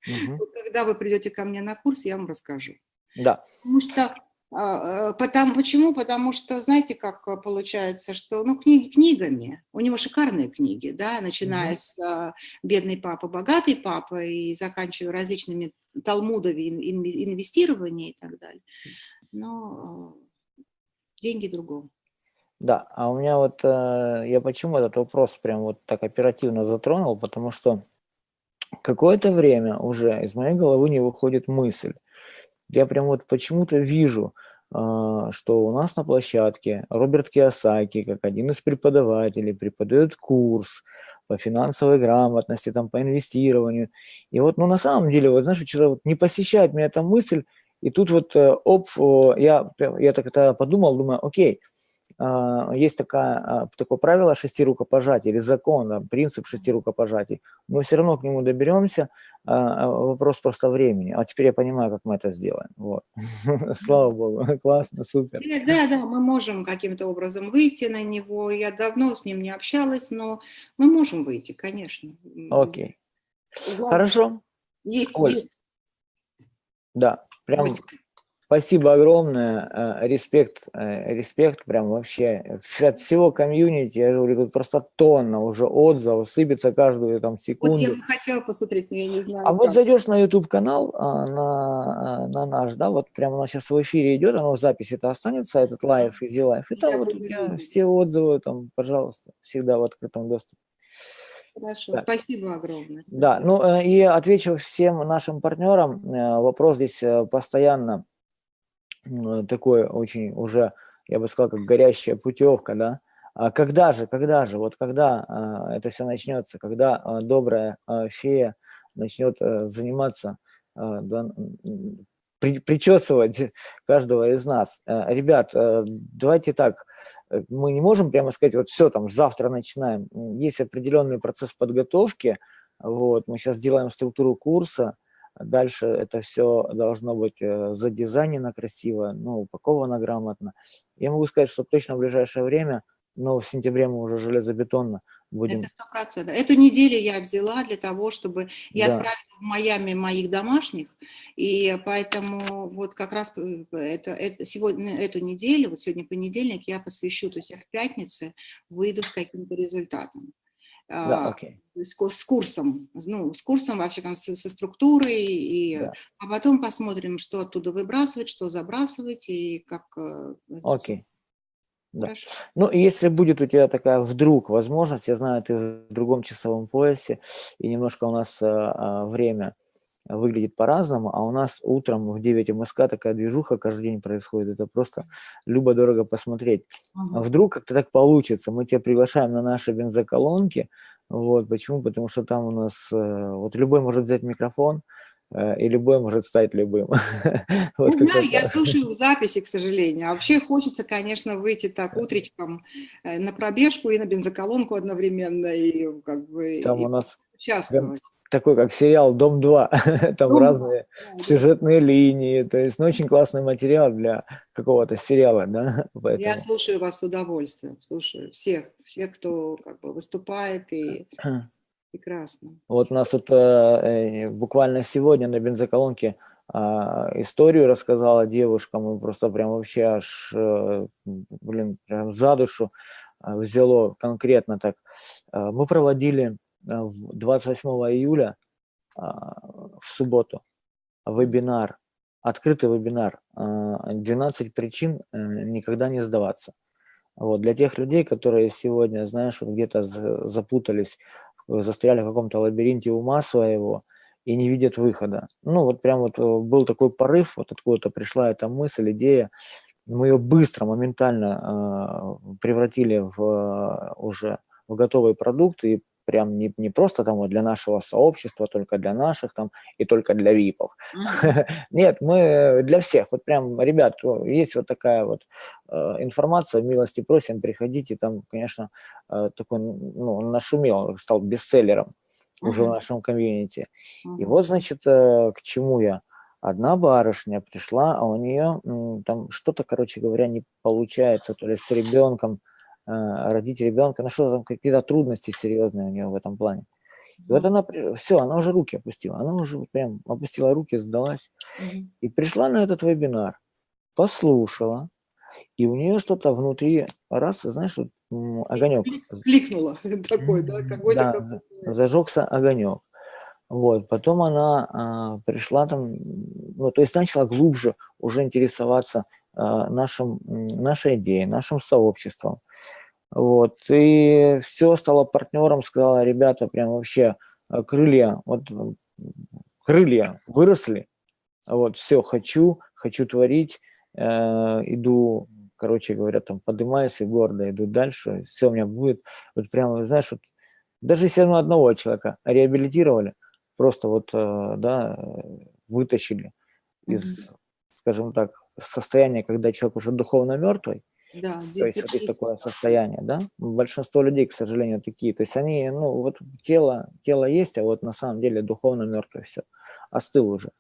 Мгм.
Вот когда вы придете ко мне на курс, я вам расскажу.
Да.
Потому что, а, а, потому, почему? Потому что, знаете, как а, получается, что, ну, книги книгами, у него шикарные книги, да, начиная
Мгм.
с а, «Бедный папа, богатый папа» и заканчивая различными талмудами ин- ин- инвестирования и так далее. Но а, деньги другого.
Да, а у меня вот, э, я почему этот вопрос прям вот так оперативно затронул, потому что какое-то время уже из моей головы не выходит мысль. Я прям вот почему-то вижу, а, что у нас на площадке Роберт Киосаки, как один из преподавателей, преподает курс по финансовой грамотности, там, по инвестированию. И вот, ну, на самом деле, вот, знаешь, вчера вот не посещает меня эта мысль, и тут вот, э, оп, я, я так это подумал, думаю, окей, есть такая, а, такое правило шести рукопожатий или закон, да, принцип шести рукопожатий. Мы все равно к нему доберемся, а, а, вопрос просто времени. А теперь я понимаю, как мы это сделаем. Вот. Слава богу, классно, супер.
Э, Да, да, мы можем каким-то образом выйти на него. Я давно с ним не общалась, но мы можем выйти, конечно.
Окей, хорошо,
Есть,
Оль,
есть
да, прям. Спасибо огромное, э, респект, э, респект прям вообще от всего комьюнити, я говорю, тут просто тонна уже отзывов, сыпется каждую там
Вот
секунду.
я бы хотела посмотреть, но я не знаю.
А вот
как.
зайдешь на YouTube канал, а, на, на наш, да, вот прямо у нас сейчас в эфире идет, оно в записи это останется, этот live, easy live, и
Я
там вот у тебя все отзывы, там, пожалуйста, всегда в открытом доступе.
Хорошо,
Так.
спасибо огромное.
Да,
спасибо.
ну э, и отвечу всем нашим партнерам, э, вопрос здесь э, постоянно такой очень уже, я бы сказал, как горящая путевка, да, А когда же, когда же, вот когда а, это все начнется, когда а, добрая а, фея начнет а, заниматься, а, да, при- причесывать каждого из нас. Э, Ребят, э, давайте так, э, мы не можем прямо сказать, вот все, там, завтра начинаем. Есть определенный процесс подготовки, вот, мы сейчас делаем структуру курса, дальше это все должно быть э, задизайнено красиво, ну, упаковано грамотно. Я могу сказать, что точно в ближайшее время, но в сентябре мы уже железобетонно будем.
Это сто процентов. Эту неделю я взяла для того, чтобы я
Да.
отправила в Майами моих домашних, и поэтому вот как раз э, это, это сегодня эту неделю, вот сегодня понедельник, я посвящу, то есть я в пятнице выйду с каким-то результатом.
Да,
А, с, с курсом, ну, с курсом вообще там со, со структурой, и,
Да.
а потом посмотрим, что оттуда выбрасывать, что забрасывать, и как... э.
Окей. Да.
Хорошо.
Ну, если будет у тебя такая вдруг возможность, я знаю, ты в другом часовом поясе, и немножко у нас а, а, время выглядит по-разному, а у нас утром в 9 МСК такая движуха каждый день происходит, это просто любо-дорого посмотреть.
Ага.
Вдруг как-то так получится, мы тебя приглашаем на наши бензоколонки, вот, почему? Потому что там у нас, э, вот любой может взять микрофон, э, и любой может стать любым. Вот
Не знаю,
какой-то-
я слушаю в записи, к сожалению. А вообще хочется, конечно, выйти так утречком э, на пробежку и на бензоколонку одновременно, и как бы
Там
и
у нас
участвовать.
Такой, как сериал «Дом-2», там
«Дом-2»,
разные сюжетные линии, то есть, ну, очень классный материал для какого-то сериала, да,
Я
поэтому...
слушаю вас с удовольствием, слушаю всех, всех, кто как бы выступает, и прекрасно.
Вот у нас тут э, э, буквально сегодня на бензоколонке а, историю рассказала девушка, мы просто прям вообще аж, э, блин, прям за душу взяло конкретно так. Мы проводили 28 июля в субботу вебинар, открытый вебинар «12 причин никогда не сдаваться». Вот, для тех людей, которые сегодня, знаешь, где-то запутались, застряли в каком-то лабиринте ума своего и не видят выхода. Ну, вот прям вот был такой порыв, вот откуда-то пришла эта мысль, идея, мы ее быстро, моментально э, превратили в э, уже в готовый продукт и прям не, не просто там вот для нашего сообщества, только для наших там и только для випов. Нет, мы для всех. Вот прям, ребят, есть вот такая вот э, информация, милости просим, приходите. Там, конечно, э, такой, ну, нашумел, стал бестселлером уже в нашем комьюнити. И вот, значит, э, к чему я одна барышня пришла, а у нее там что-то, короче говоря, не получается, то ли с ребенком, э, родить ребенка, что там, какие-то трудности серьезные у нее в этом плане. И вот она, все, она уже руки опустила, она уже прям опустила руки, сдалась. И пришла на этот вебинар, послушала, и у нее что-то внутри, раз, знаешь, вот, огонек.
Кликнуло такой, да, какой-то...
Да, зажегся огонек. Вот, потом она а, пришла там, ну, то есть начала глубже уже интересоваться а, нашим, нашей идеей, нашим сообществом. Вот, и все, стала партнером, сказала, ребята, прям вообще а, крылья, вот крылья выросли, вот, все, хочу, хочу творить, э, иду, короче говоря, там поднимаюсь и гордо иду дальше, все у меня будет, вот прямо, знаешь, вот, даже если мы одного человека реабилитировали, просто вот, э, да, вытащили из, скажем так, состояния, когда человек уже духовно мертвый,
да,
то есть вот есть такое состояние, да, большинство людей, к сожалению, такие, то есть они, ну, вот тело, тело есть, а вот на самом деле духовно мертвый все, остыл уже.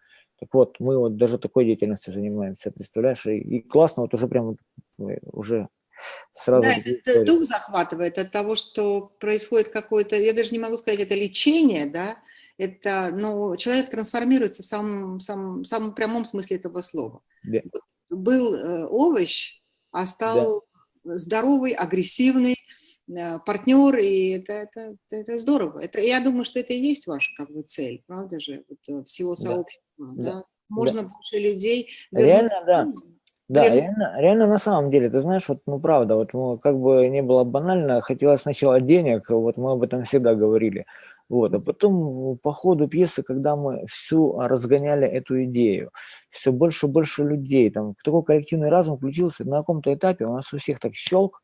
Так вот, мы вот даже такой деятельностью занимаемся, представляешь, и, и классно, вот уже прям уже сразу...
Да, это дух захватывает от того, что происходит какое-то, я даже не могу сказать, это лечение, да, это, ну, человек трансформируется в самом, самом, самом прямом смысле этого слова.
Да.
Был э, овощ, а стал да. здоровый, агрессивный э, партнер, и это, это, это здорово. Это, я думаю, что это и есть ваша как бы цель, правда же, вот, э, всего сообщества. Да. Да? Можно да. больше людей...
Реально, да. Да, реально, реально на самом деле, ты знаешь, вот, ну правда, вот ну, как бы не было банально, хотелось сначала денег, вот мы об этом всегда говорили, вот, а потом по ходу пьесы, когда мы всю разгоняли эту идею, все больше и больше людей, там такой коллективный разум включился, на каком-то этапе у нас у всех так щелк,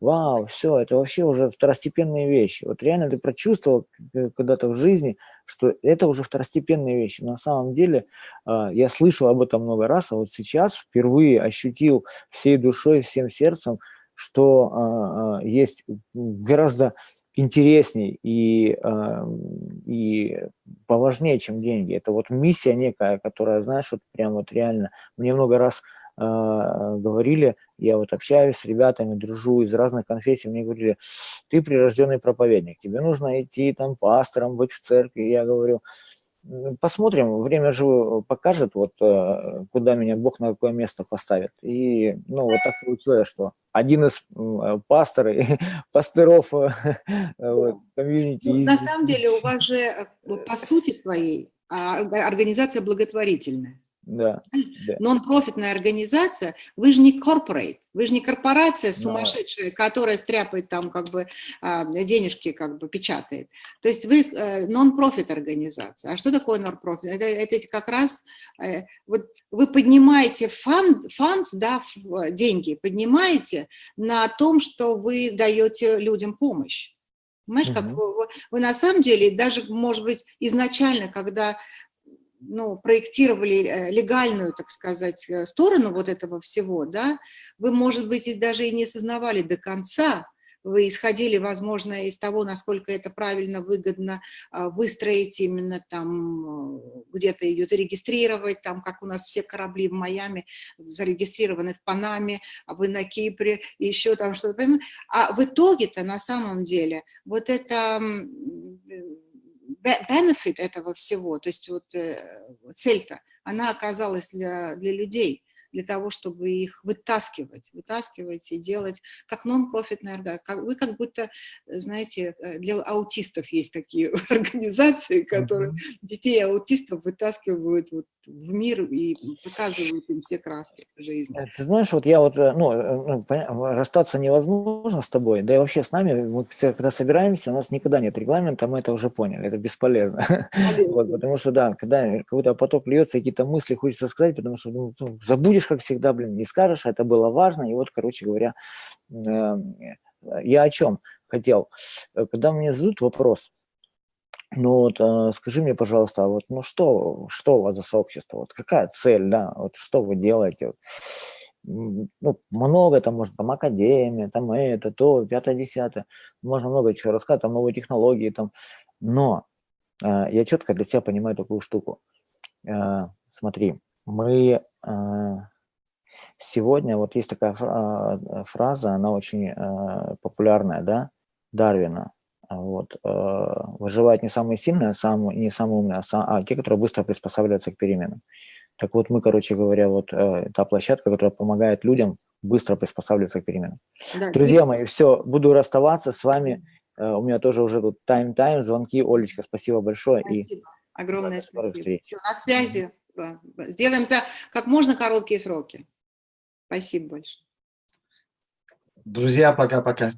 вау, все, это вообще уже второстепенные вещи. Вот реально ты прочувствовал когда-то в жизни, что это уже второстепенные вещи. На самом деле а, я слышал об этом много раз, а вот сейчас впервые ощутил всей душой, всем сердцем, что а, а, есть гораздо интересней и, э, и поважнее, чем деньги. Это вот миссия некая, которая, знаешь, вот прям вот реально, мне много раз э, говорили, я вот общаюсь с ребятами, дружу из разных конфессий, мне говорили, ты прирожденный проповедник, тебе нужно идти там пастором, быть в церкви. Я говорю, Посмотрим, время же покажет, вот э, куда меня Бог на какое место поставит. И ну, вот так получилось, что один из э, пасторов, пасторов э, комьюнити...
Ну, на самом деле у вас же по сути своей а, организация благотворительная.
Да, да.
Non-profit ная организация, вы же не corporate, вы же не корпорация сумасшедшая, да. которая стряпает там как бы а, денежки, как бы печатает. То есть вы э, non-profit организация. А что такое non-profit? Это, это как раз, э, вот вы поднимаете fund, funds, да, деньги, поднимаете на том, что вы даете людям помощь. Понимаешь, угу. как вы, вы на самом деле, даже, может быть, изначально, когда ну, проектировали э, легальную, так сказать, э, сторону вот этого всего, да, вы, может быть, и даже и не осознавали до конца, вы исходили, возможно, из того, насколько это правильно, выгодно а, выстроить именно там, э, где-то ее зарегистрировать, там, как у нас все корабли в Майами зарегистрированы в Панаме, а вы на Кипре, еще там что-то. А в итоге-то на самом деле вот это benefit этого всего, то есть вот э, цель-то, она оказалась для, для людей, для того, чтобы их вытаскивать, вытаскивать и делать как нон-профитная организация. Вы как будто, знаете, для аутистов есть такие организации, которые детей аутистов вытаскивают вот в мир и показывают им все краски жизни.
Ты знаешь, вот я вот, ну, расстаться невозможно с тобой, да и вообще с нами, мы когда собираемся, у нас никогда нет регламента, мы это уже поняли, это бесполезно. вот, потому что, да, когда какой-то поток льется, какие-то мысли хочется сказать, потому что ну, забудешь, как всегда, блин, не скажешь, это было важно, и вот, короче говоря, э, я о чем хотел. Когда мне задают вопрос, ну вот э, скажи мне, пожалуйста, вот, ну что, что у вас за сообщество, вот какая цель, да, вот что вы делаете, ну, много, там, может, там, академия, там, это, то, пятое, десятое, можно много чего рассказать, там, новые технологии, там, но э, я четко для себя понимаю такую штуку. Э, смотри, мы э, сегодня, вот есть такая фраза, она очень э, популярная, да, Дарвина, вот, э, выживают не самые сильные, а самые, не самые умные, а, сам, а те, которые быстро приспосабливаются к переменам. Так вот, мы, короче говоря, вот э, та площадка, которая помогает людям быстро приспосабливаться к переменам. Да, Друзья мои, все, буду расставаться с вами. Э, у меня тоже уже тут тайм-тайм, звонки. Олечка, спасибо большое.
Спасибо. И Огромное спасибо. Все, на связи. Сделаем за как можно короткие сроки. Спасибо большое.
Друзья, пока-пока.